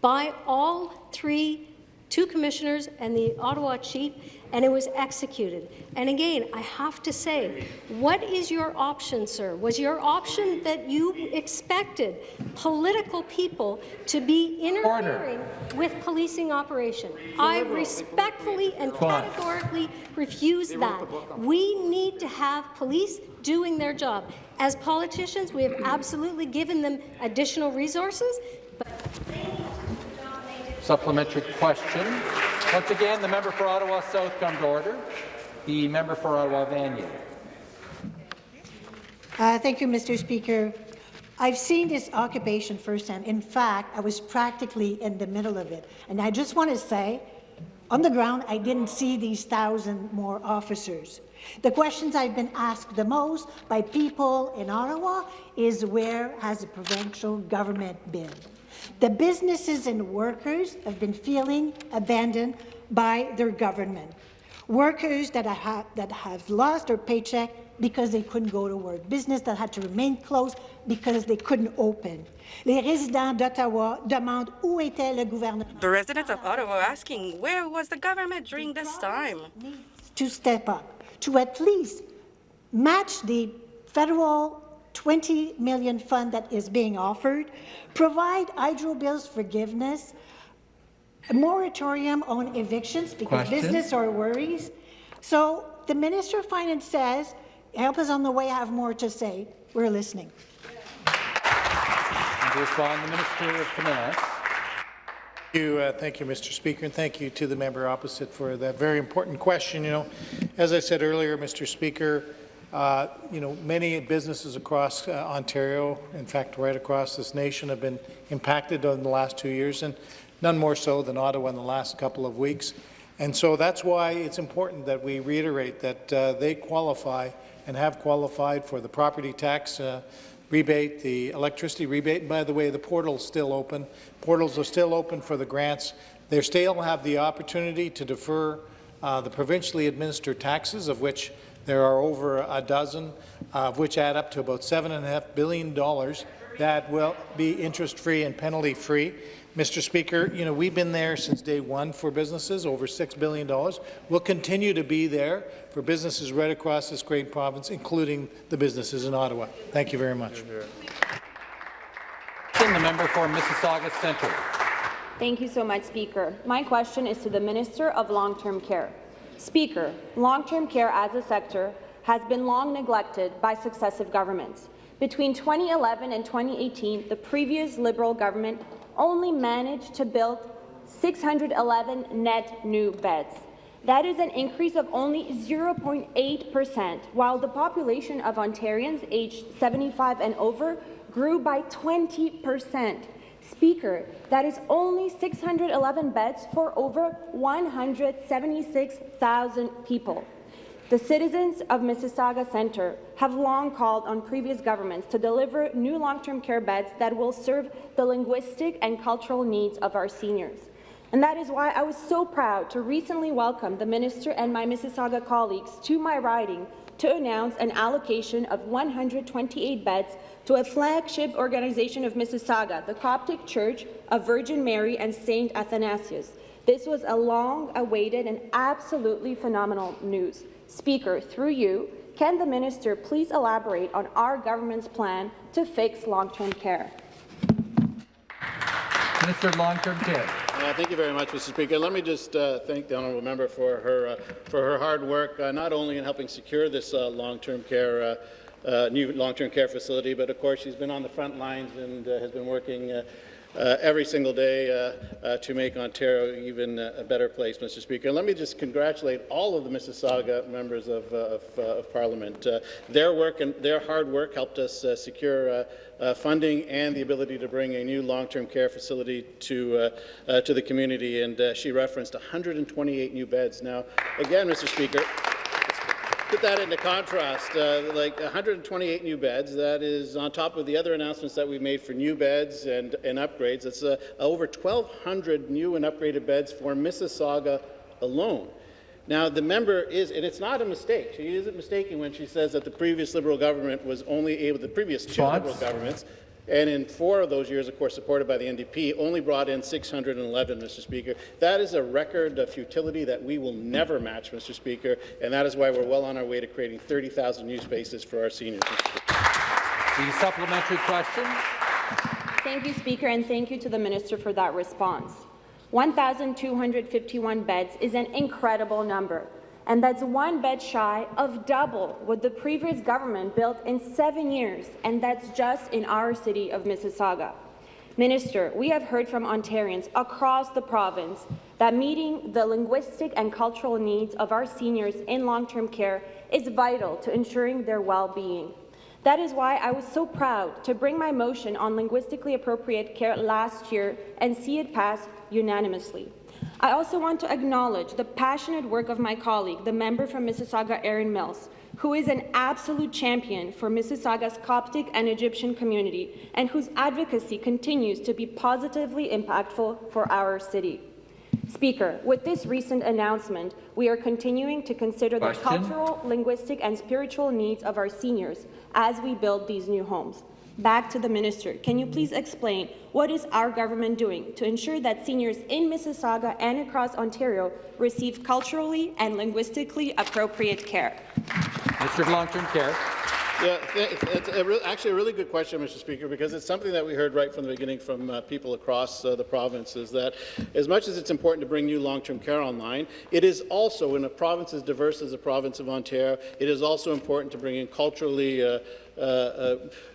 by all three two commissioners and the Ottawa chief, and it was executed. And again, I have to say, what is your option, sir? Was your option that you expected political people to be interfering with policing operation? I respectfully and categorically refuse that. We need to have police doing their job. As politicians, we have absolutely given them additional resources, but Supplementary question. Once again, the member for Ottawa South come to order. The member for Ottawa Vanier. Uh, thank you, Mr. Speaker. I've seen this occupation firsthand. In fact, I was practically in the middle of it. And I just want to say, on the ground, I didn't see these thousand more officers. The questions I've been asked the most by people in Ottawa is where has the provincial government been? The businesses and workers have been feeling abandoned by their government. Workers that have, that have lost their paycheck because they couldn't go to work. Business that had to remain closed because they couldn't open. Les résidents d'Ottawa demandent où était le gouvernement. The residents of Ottawa are asking, where was the government during this time? to step up, to at least match the federal 20 million fund that is being offered, provide hydro bills forgiveness, a moratorium on evictions because Question. business are worries. So the Minister of Finance says, help us on the way, I have more to say. We're listening. And to respond, the Minister of Finance. Thank you, uh, thank you, Mr. Speaker, and thank you to the member opposite for that very important question. You know, as I said earlier, Mr. Speaker, uh, you know, many businesses across uh, Ontario, in fact, right across this nation, have been impacted in the last two years, and none more so than Ottawa in the last couple of weeks. And so that's why it's important that we reiterate that uh, they qualify and have qualified for the property tax uh, rebate, the electricity rebate. And by the way, the portal's still open. Portals are still open for the grants. They still have the opportunity to defer uh, the provincially administered taxes, of which there are over a dozen, uh, of which add up to about $7.5 billion that will be interest-free and penalty-free. Mr. Speaker, you know, we've been there since day one for businesses, over $6 billion. We'll continue to be there for businesses right across this great province, including the businesses in Ottawa. Thank you very much. The member for Mississauga Centre. Thank you so much, Speaker. My question is to the Minister of Long-Term Care. Speaker, long-term care as a sector has been long neglected by successive governments. Between 2011 and 2018, the previous Liberal government only managed to build 611 net new beds. That is an increase of only 0.8 percent, while the population of Ontarians aged 75 and over grew by 20 percent. Speaker, that is only 611 beds for over 176,000 people. The citizens of Mississauga Centre have long called on previous governments to deliver new long-term care beds that will serve the linguistic and cultural needs of our seniors. And that is why I was so proud to recently welcome the Minister and my Mississauga colleagues to my riding to announce an allocation of 128 beds to a flagship organization of Mississauga, the Coptic Church of Virgin Mary and St. Athanasius. This was a long-awaited and absolutely phenomenal news. Speaker, through you, can the minister please elaborate on our government's plan to fix long-term care? Minister of Long-Term Care. Uh, thank you very much, Mr. Speaker. Let me just uh, thank the honourable member for her uh, for her hard work, uh, not only in helping secure this uh, long-term care. Uh, new long-term care facility, but of course she's been on the front lines and uh, has been working uh, uh, every single day uh, uh, to make Ontario even a better place, Mr. Speaker. Let me just congratulate all of the Mississauga members of, of, of Parliament. Their work and their hard work helped us secure funding and the ability to bring a new long-term care facility to to the community. And she referenced 128 new beds. Now, again, Mr. Speaker. Put that into contrast, uh, like 128 new beds, that is on top of the other announcements that we made for new beds and, and upgrades. It's uh, over 1,200 new and upgraded beds for Mississauga alone. Now, the member is, and it's not a mistake, she isn't mistaken when she says that the previous Liberal government was only able, the previous two? Liberal governments, and in four of those years, of course, supported by the NDP, only brought in 611, Mr. Speaker. That is a record of futility that we will never match, Mr. Speaker, and that is why we're well on our way to creating 30,000 new spaces for our seniors. The supplementary question. Thank you, Speaker, and thank you to the minister for that response. 1,251 beds is an incredible number, and that's one bed shy of double what the previous government built in seven years, and that's just in our city of Mississauga. Minister, we have heard from Ontarians across the province that meeting the linguistic and cultural needs of our seniors in long-term care is vital to ensuring their well-being. That is why I was so proud to bring my motion on linguistically appropriate care last year and see it pass unanimously. I also want to acknowledge the passionate work of my colleague, the member from Mississauga, Erin Mills, who is an absolute champion for Mississauga's Coptic and Egyptian community and whose advocacy continues to be positively impactful for our city. Speaker, with this recent announcement, we are continuing to consider Question. the cultural, linguistic and spiritual needs of our seniors as we build these new homes. Back to the minister. Can you please explain what is our government doing to ensure that seniors in Mississauga and across Ontario receive culturally and linguistically appropriate care? Mr. of Long-Term Care. Yeah, it- it's a re- actually a really good question, Mr. Speaker, because it's something that we heard right from the beginning from uh, people across uh, the province, is that as much as it's important to bring new long-term care online, it is also, in a province as diverse as the province of Ontario, it is also important to bring in culturally uh,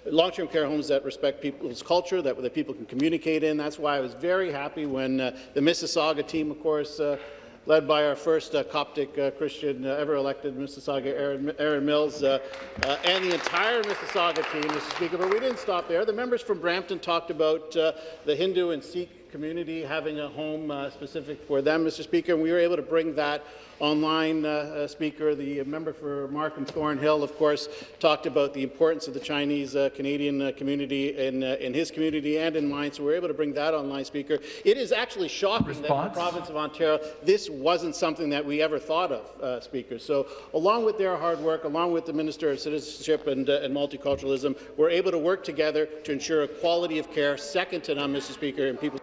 long-term care homes that respect people's culture, that, that people can communicate in. That's why I was very happy when uh, the Mississauga team, of course, uh, led by our first uh, Coptic uh, Christian uh, ever elected, Mississauga Erin, Erin Mills, uh, uh, and the entire Mississauga team, Mr. Speaker. But we didn't stop there. The members from Brampton talked about uh, the Hindu and Sikh community having a home uh, specific for them, Mr. Speaker, and we were able to bring that online, uh, uh, Speaker. The member for Markham Thornhill, of course, talked about the importance of the Chinese uh, Canadian uh, community in, in his community and in mine, so we were able to bring that online, Speaker. It is actually shocking that in the province of Ontario, this wasn't something that we ever thought of, Speaker. So along with their hard work, along with the Minister of Citizenship and, and Multiculturalism, we're able to work together to ensure a quality of care second to none, Mr. Speaker, and people.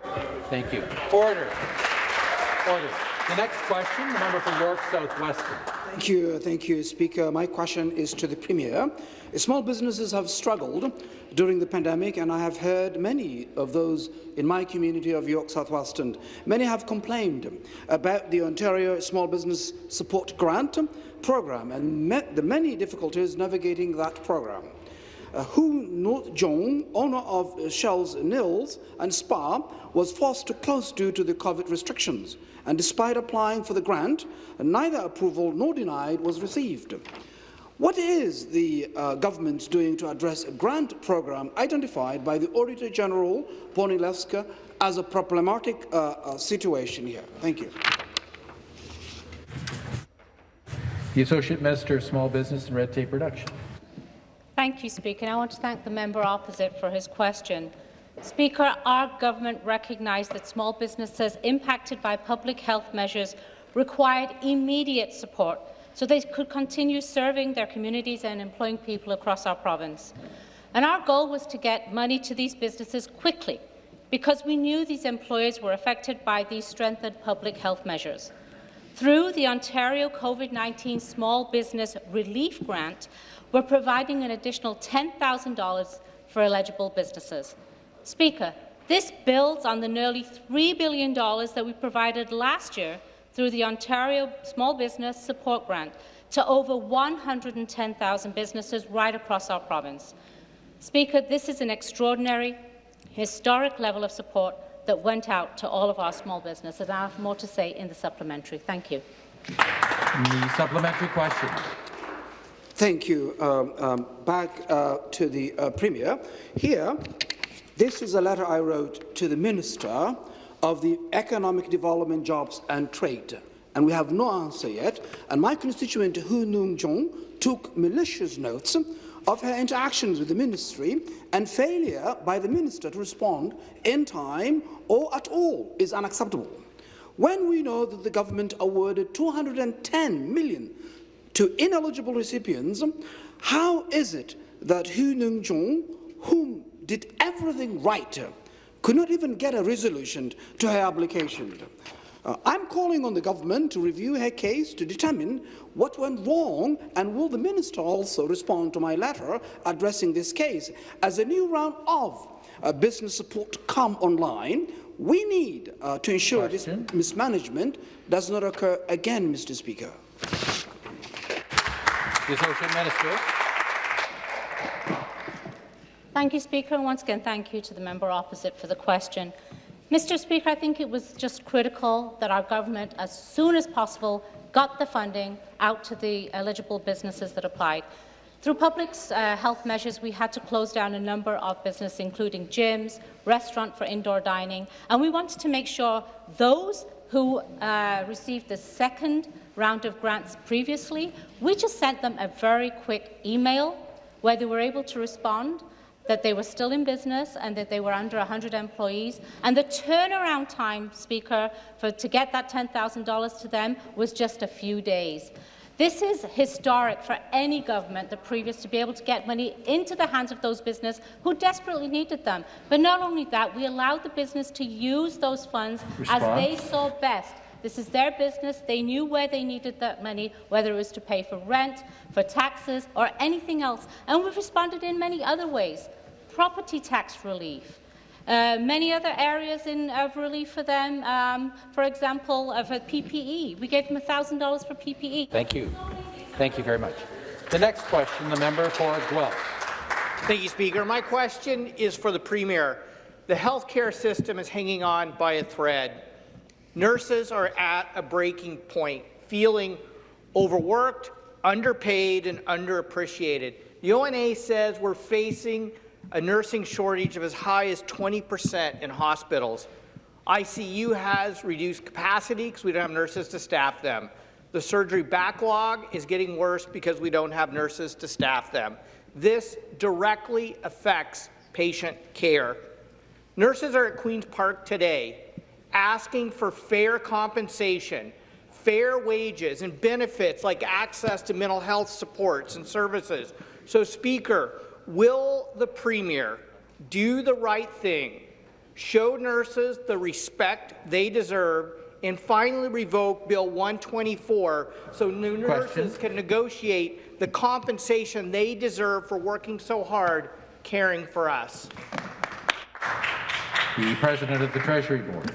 Thank you. Order. Order. The next question, the member for York South-Weston. Thank you, thank you, Speaker. My question is to the Premier. Small businesses have struggled during the pandemic, and I have heard many of those in my community of York South-Weston. Many have complained about the Ontario Small Business Support Grant program and met the many difficulties navigating that program. Uh, Hu Jong, owner of uh, Shell's Nils and Spa, was forced to close due to the COVID restrictions, and despite applying for the grant, neither approval nor denied was received. What is the uh, government doing to address a grant program identified by the Auditor General, Bonnie Lysyk, as a problematic uh, uh, situation here? Thank you. The Associate Minister of Small Business and Red Tape Reduction. Thank you, Speaker. I want to thank the member opposite for his question. Speaker, our government recognised that small businesses impacted by public health measures required immediate support so they could continue serving their communities and employing people across our province. And our goal was to get money to these businesses quickly because we knew these employers were affected by these strengthened public health measures. Through the Ontario COVID-19 Small Business Relief Grant, we're providing an additional $10,000 for eligible businesses. Speaker, this builds on the nearly $3 billion that we provided last year through the Ontario Small Business Support Grant to over 110,000 businesses right across our province. Speaker, this is an extraordinary, historic level of support that went out to all of our small businesses, and I have more to say in the supplementary. Thank you. The supplementary question. Thank you. Um, um, back uh, to the uh, Premier. Here, this is a letter I wrote to the Minister of the Economic Development, Jobs and Trade, and we have no answer yet. And my constituent, Hu Noon Jong, took malicious notes of her interactions with the ministry and failure by the minister to respond in time or at all is unacceptable. When we know that the government awarded 210 million to ineligible recipients, how is it that Hu Nung Jong, whom did everything right could not even get a resolution to her application. Uh, I'm calling on the government to review her case to determine what went wrong and will the minister also respond to my letter addressing this case. As a new round of uh, business support come online, we need uh, to ensure Question. this mismanagement does not occur again, Mr. Speaker. The Associate Minister. Thank you, Speaker, and once again, thank you to the member opposite for the question. Mr. Speaker, I think it was just critical that our government, as soon as possible, got the funding out to the eligible businesses that applied. Through public uh, health measures, we had to close down a number of businesses, including gyms, restaurant for indoor dining, and we wanted to make sure those who uh, received the second round of grants previously, we just sent them a very quick email where they were able to respond that they were still in business and that they were under 100 employees. And the turnaround time, Speaker, for, to get that $10,000 to them was just a few days. This is historic for any government, the previous, to be able to get money into the hands of those businesses who desperately needed them. But not only that, we allowed the business to use those funds as they saw best. This is their business. They knew where they needed that money, whether it was to pay for rent, for taxes, or anything else. And we've responded in many other ways. Property tax relief, uh, many other areas in, of relief for them, um, for example, uh, for PPE. We gave them $1,000 for PPE. Thank you. Thank you very much. The next question, the member for Guelph. Thank you, Speaker. My question is for the Premier. The healthcare system is hanging on by a thread. Nurses are at a breaking point, feeling overworked, underpaid, and underappreciated. The ONA says we're facing a nursing shortage of as high as 20 percent in hospitals. ICU has reduced capacity because we don't have nurses to staff them. The surgery backlog is getting worse because we don't have nurses to staff them. This directly affects patient care. Nurses are at Queen's Park today asking for fair compensation, fair wages and benefits like access to mental health supports and services. So, Speaker, Will the Premier do the right thing, show nurses the respect they deserve, and finally revoke Bill 124 so new nurses can negotiate the compensation they deserve for working so hard caring for us? The President of the Treasury Board.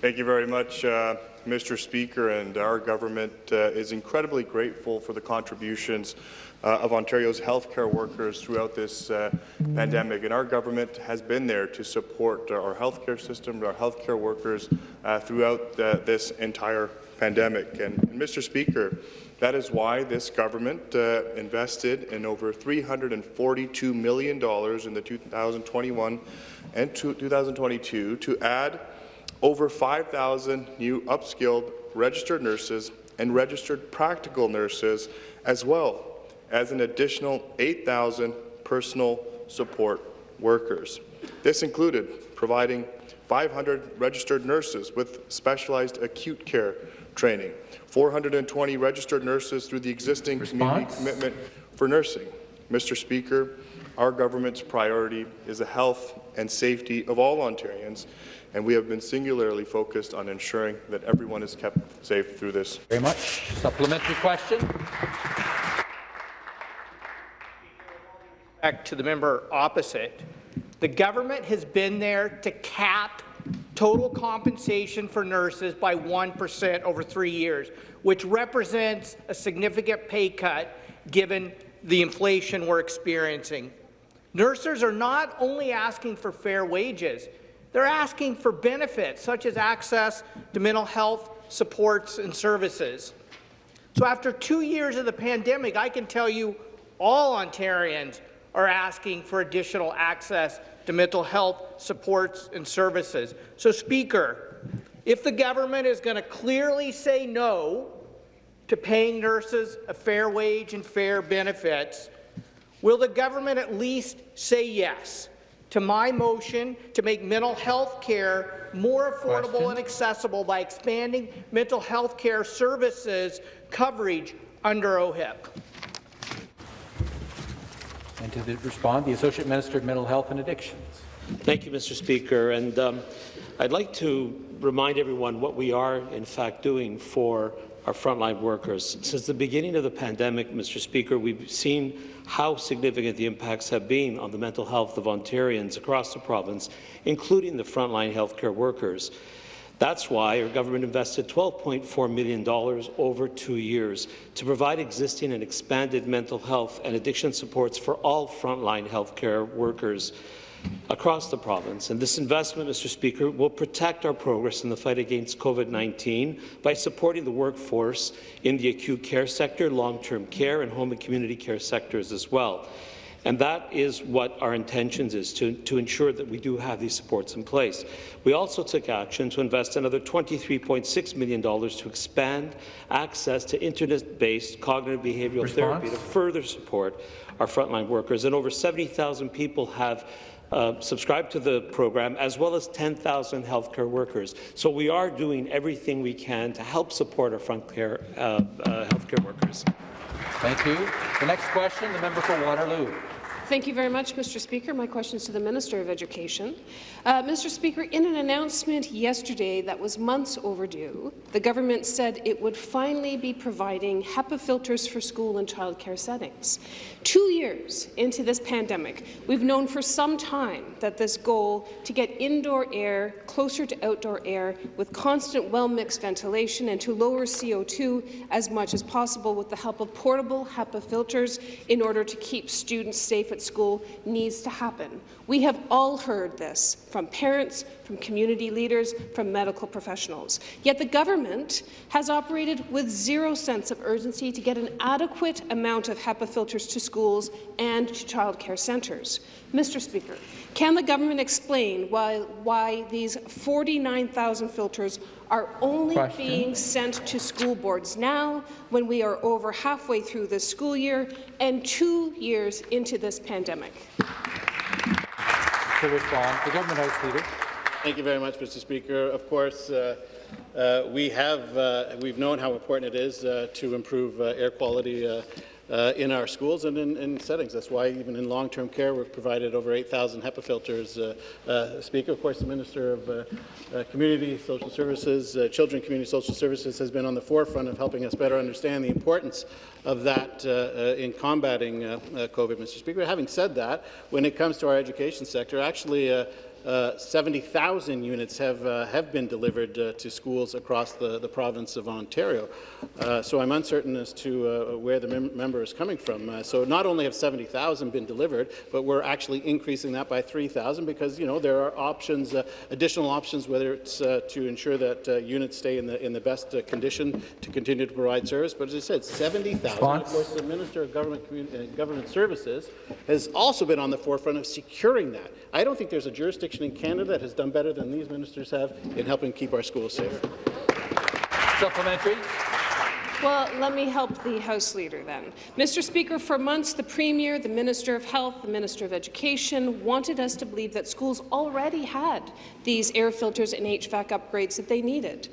Thank you very much, uh, Mr. Speaker, and our government uh, is incredibly grateful for the contributions uh, of Ontario's healthcare workers throughout this uh, pandemic. And our government has been there to support our healthcare system, our healthcare workers uh, throughout uh, this entire pandemic. And, and, Mr. Speaker, that is why this government invested in over $342 million in the 2021 and 2022 to add over 5,000 new upskilled registered nurses and registered practical nurses as well as an additional 8,000 personal support workers. This included providing 500 registered nurses with specialized acute care training, 420 registered nurses through the existing Response? community commitment for nursing. Mr. Speaker, our government's priority is the health and safety of all Ontarians, and we have been singularly focused on ensuring that everyone is kept safe through this. Very much. Supplementary question. Back to the member opposite, the government has been there to cap total compensation for nurses by 1% over three years, which represents a significant pay cut given the inflation we're experiencing. Nurses are not only asking for fair wages, they're asking for benefits such as access to mental health supports and services. So after two years of the pandemic, I can tell you all Ontarians are asking for additional access to mental health supports and services. So, Speaker, if the government is going to clearly say no to paying nurses a fair wage and fair benefits, will the government at least say yes to my motion to make mental health care more affordable Question. and accessible by expanding mental health care services coverage under OHIP? And to the, respond, the Associate Minister of Mental Health and Addictions. Thank you, Mr. Speaker. And um, I'd like to remind everyone what we are, in fact, doing for our frontline workers. Since the beginning of the pandemic, Mr. Speaker, we've seen how significant the impacts have been on the mental health of Ontarians across the province, including the frontline healthcare workers. That's why our government invested $12.4 million over two years to provide existing and expanded mental health and addiction supports for all frontline healthcare workers across the province. And this investment, Mr. Speaker, will protect our progress in the fight against COVID-19 by supporting the workforce in the acute care sector, long-term care, and home and community care sectors as well. And that is what our intentions is, to, to ensure that we do have these supports in place. We also took action to invest another $23.6 million to expand access to internet-based cognitive behavioral Response? therapy to further support our frontline workers. And over 70,000 people have uh, subscribed to the program, as well as 10,000 healthcare workers. So we are doing everything we can to help support our front care, uh, uh, healthcare workers. Thank you. The next question, the member for Waterloo. Thank you very much, Mr. Speaker. My question is to the Minister of Education. Uh, Mr. Speaker, in an announcement yesterday that was months overdue, the government said it would finally be providing HEPA filters for school and childcare settings. Two years into this pandemic, we've known for some time that this goal to get indoor air closer to outdoor air with constant well-mixed ventilation and to lower CO2 as much as possible with the help of portable HEPA filters in order to keep students safe at school needs to happen. We have all heard this from parents, from community leaders, from medical professionals. Yet the government has operated with zero sense of urgency to get an adequate amount of HEPA filters to schools and to childcare centres. Mr. Speaker, can the government explain why, why these 49,000 filters are only Question. being sent to school boards now when we are over halfway through the school year and two years into this pandemic? To respond, the Government House Leader. Thank you very much, Mr. Speaker. Of course, uh, uh, we have uh, we've known how important it is uh, to improve uh, air quality uh, in our schools and in, in, settings. That's why even in long-term care we've provided over 8,000 HEPA filters. Uh, uh, Speaker, of course, the Minister of uh, uh, Community Social Services, Children Community Social Services has been on the forefront of helping us better understand the importance of that in combating COVID, Mr. Speaker. Having said that, when it comes to our education sector, actually uh, 70,000 units have, uh, have been delivered uh, to schools across the, the province of Ontario. Uh, so I'm uncertain as to uh, where the mem member is coming from. so not only have 70,000 been delivered, but we're actually increasing that by 3,000 because, you know, there are options, additional options, whether it's to ensure that units stay in the, in the best condition to continue to provide service. But as I said, 70,000. Of course, the Minister of Government, Government Services has also been on the forefront of securing that. I don't think there's a jurisdiction in Canada that has done better than these ministers have in helping keep our schools safe. Supplementary. Well, let me help the House Leader then. Mr. Speaker, for months the Premier, the Minister of Health, the Minister of Education wanted us to believe that schools already had these air filters and HVAC upgrades that they needed.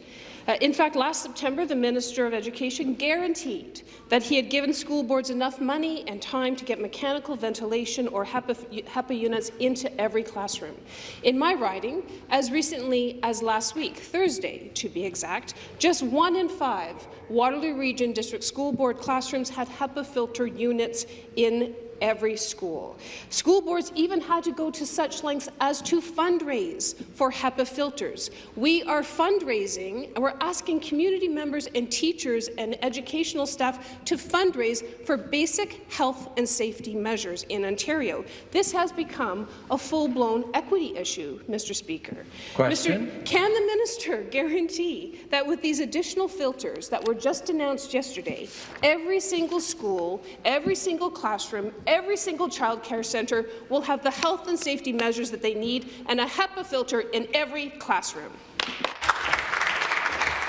Uh, in fact, last September, the Minister of Education guaranteed that he had given school boards enough money and time to get mechanical ventilation or HEPA, HEPA units into every classroom. In my riding, as recently as last week, Thursday to be exact, just one in five Waterloo Region District School Board classrooms had HEPA filter units in every school. School boards even had to go to such lengths as to fundraise for HEPA filters. We are fundraising, and we're asking community members and teachers and educational staff to fundraise for basic health and safety measures in Ontario. This has become a full-blown equity issue, Mr. Speaker. Question. Mr. Can the minister guarantee that with these additional filters that were just announced yesterday, every single school, every single classroom, every single child care centre will have the health and safety measures that they need and a HEPA filter in every classroom.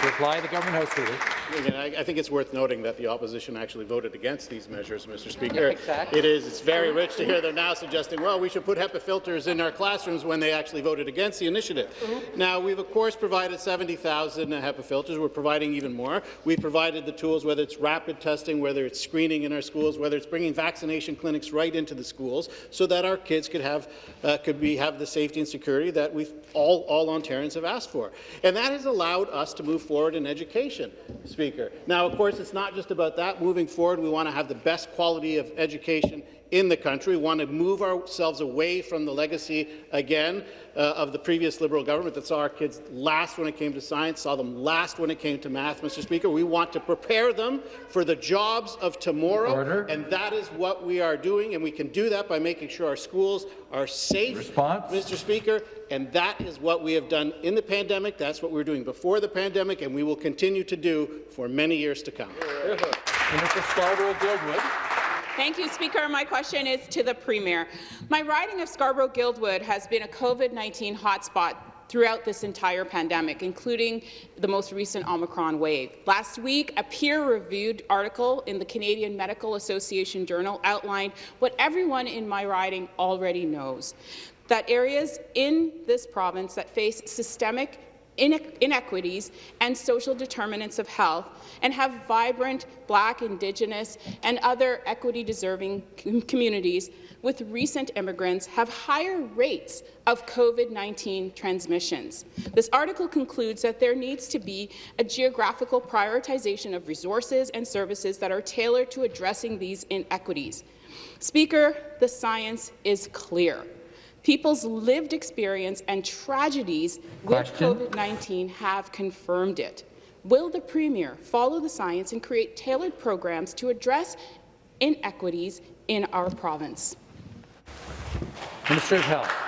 reply, the Government House Leader. Again, I, I think it's worth noting that the opposition actually voted against these measures, Mr. Speaker. exactly. It is. It's very rich to hear they're now suggesting, well, we should put HEPA filters in our classrooms when they actually voted against the initiative. Now, we've of course provided 70,000 HEPA filters. We're providing even more. We've provided the tools, whether it's rapid testing, whether it's screening in our schools, whether it's bringing vaccination clinics right into the schools, so that our kids could have uh, could be have the safety and security that we've all all Ontarians have asked for, and that has allowed us to move forward in education, Speaker. Now, of course, it's not just about that. Moving forward, we want to have the best quality of education in the country. We want to move ourselves away from the legacy, again, uh, of the previous Liberal government that saw our kids last when it came to science, saw them last when it came to math, Mr. Speaker. We want to prepare them for the jobs of tomorrow, Order. and that is what we are doing, and we can do that by making sure our schools are safe, Response? Mr. Speaker, and that is what we have done in the pandemic. That's what we were doing before the pandemic, and we will continue to do for many years to come. Minister Scarborough-Guildwood. Thank you, Speaker. My question is to the Premier. My riding of Scarborough-Guildwood has been a COVID-19 hotspot throughout this entire pandemic, including the most recent Omicron wave. Last week, a peer-reviewed article in the Canadian Medical Association Journal outlined what everyone in my riding already knows, that areas in this province that face systemic inequities and social determinants of health and have vibrant Black, Indigenous and other equity-deserving communities with recent immigrants have higher rates of COVID-19 transmissions. This article concludes that there needs to be a geographical prioritization of resources and services that are tailored to addressing these inequities. Speaker, the science is clear. People's lived experience and tragedies with COVID-19 have confirmed it. Will the Premier follow the science and create tailored programs to address inequities in our province? Minister of Health.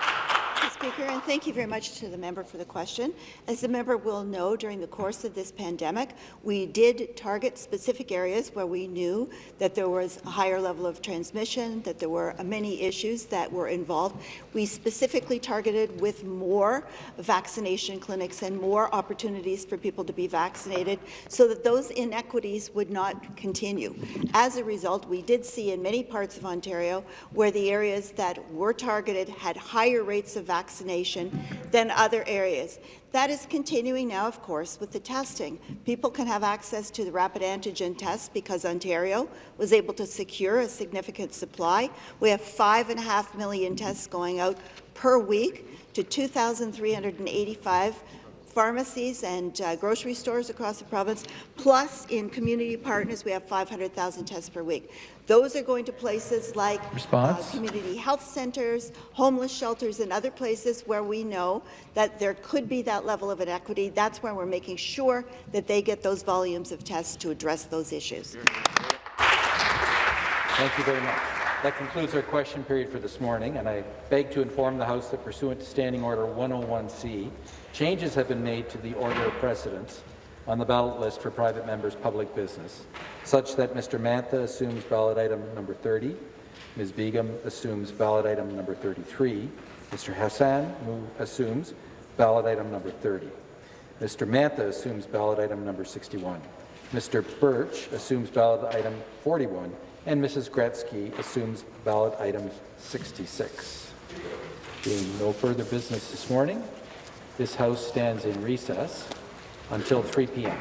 Speaker, and thank you very much to the member for the question. As the member will know, during the course of this pandemic, we did target specific areas where we knew that there was a higher level of transmission, that there were many issues that were involved. We specifically targeted with more vaccination clinics and more opportunities for people to be vaccinated so that those inequities would not continue. As a result, we did see in many parts of Ontario where the areas that were targeted had higher rates of vaccination vaccination than other areas. That is continuing now, of course, with the testing. People can have access to the rapid antigen tests because Ontario was able to secure a significant supply. We have five and a half million tests going out per week to 2,385 pharmacies and uh, grocery stores across the province, plus in community partners, we have 500,000 tests per week. Those are going to places like uh, community health centres, homeless shelters, and other places where we know that there could be that level of inequity. That's where we're making sure that they get those volumes of tests to address those issues. Thank you very much. That concludes our question period for this morning, and I beg to inform the House that pursuant to Standing Order 101C, changes have been made to the order of precedence on the ballot list for private members' public business, such that Mr. Mantha assumes ballot item number 30, Ms. Begum assumes ballot item number 33, Mr. Hassan assumes ballot item number 30, Mr. Mantha assumes ballot item number 61, Mr. Burch assumes ballot item 41, and Mrs. Gretzky assumes ballot item 66. Being no further business this morning, this House stands in recess until 3 p.m.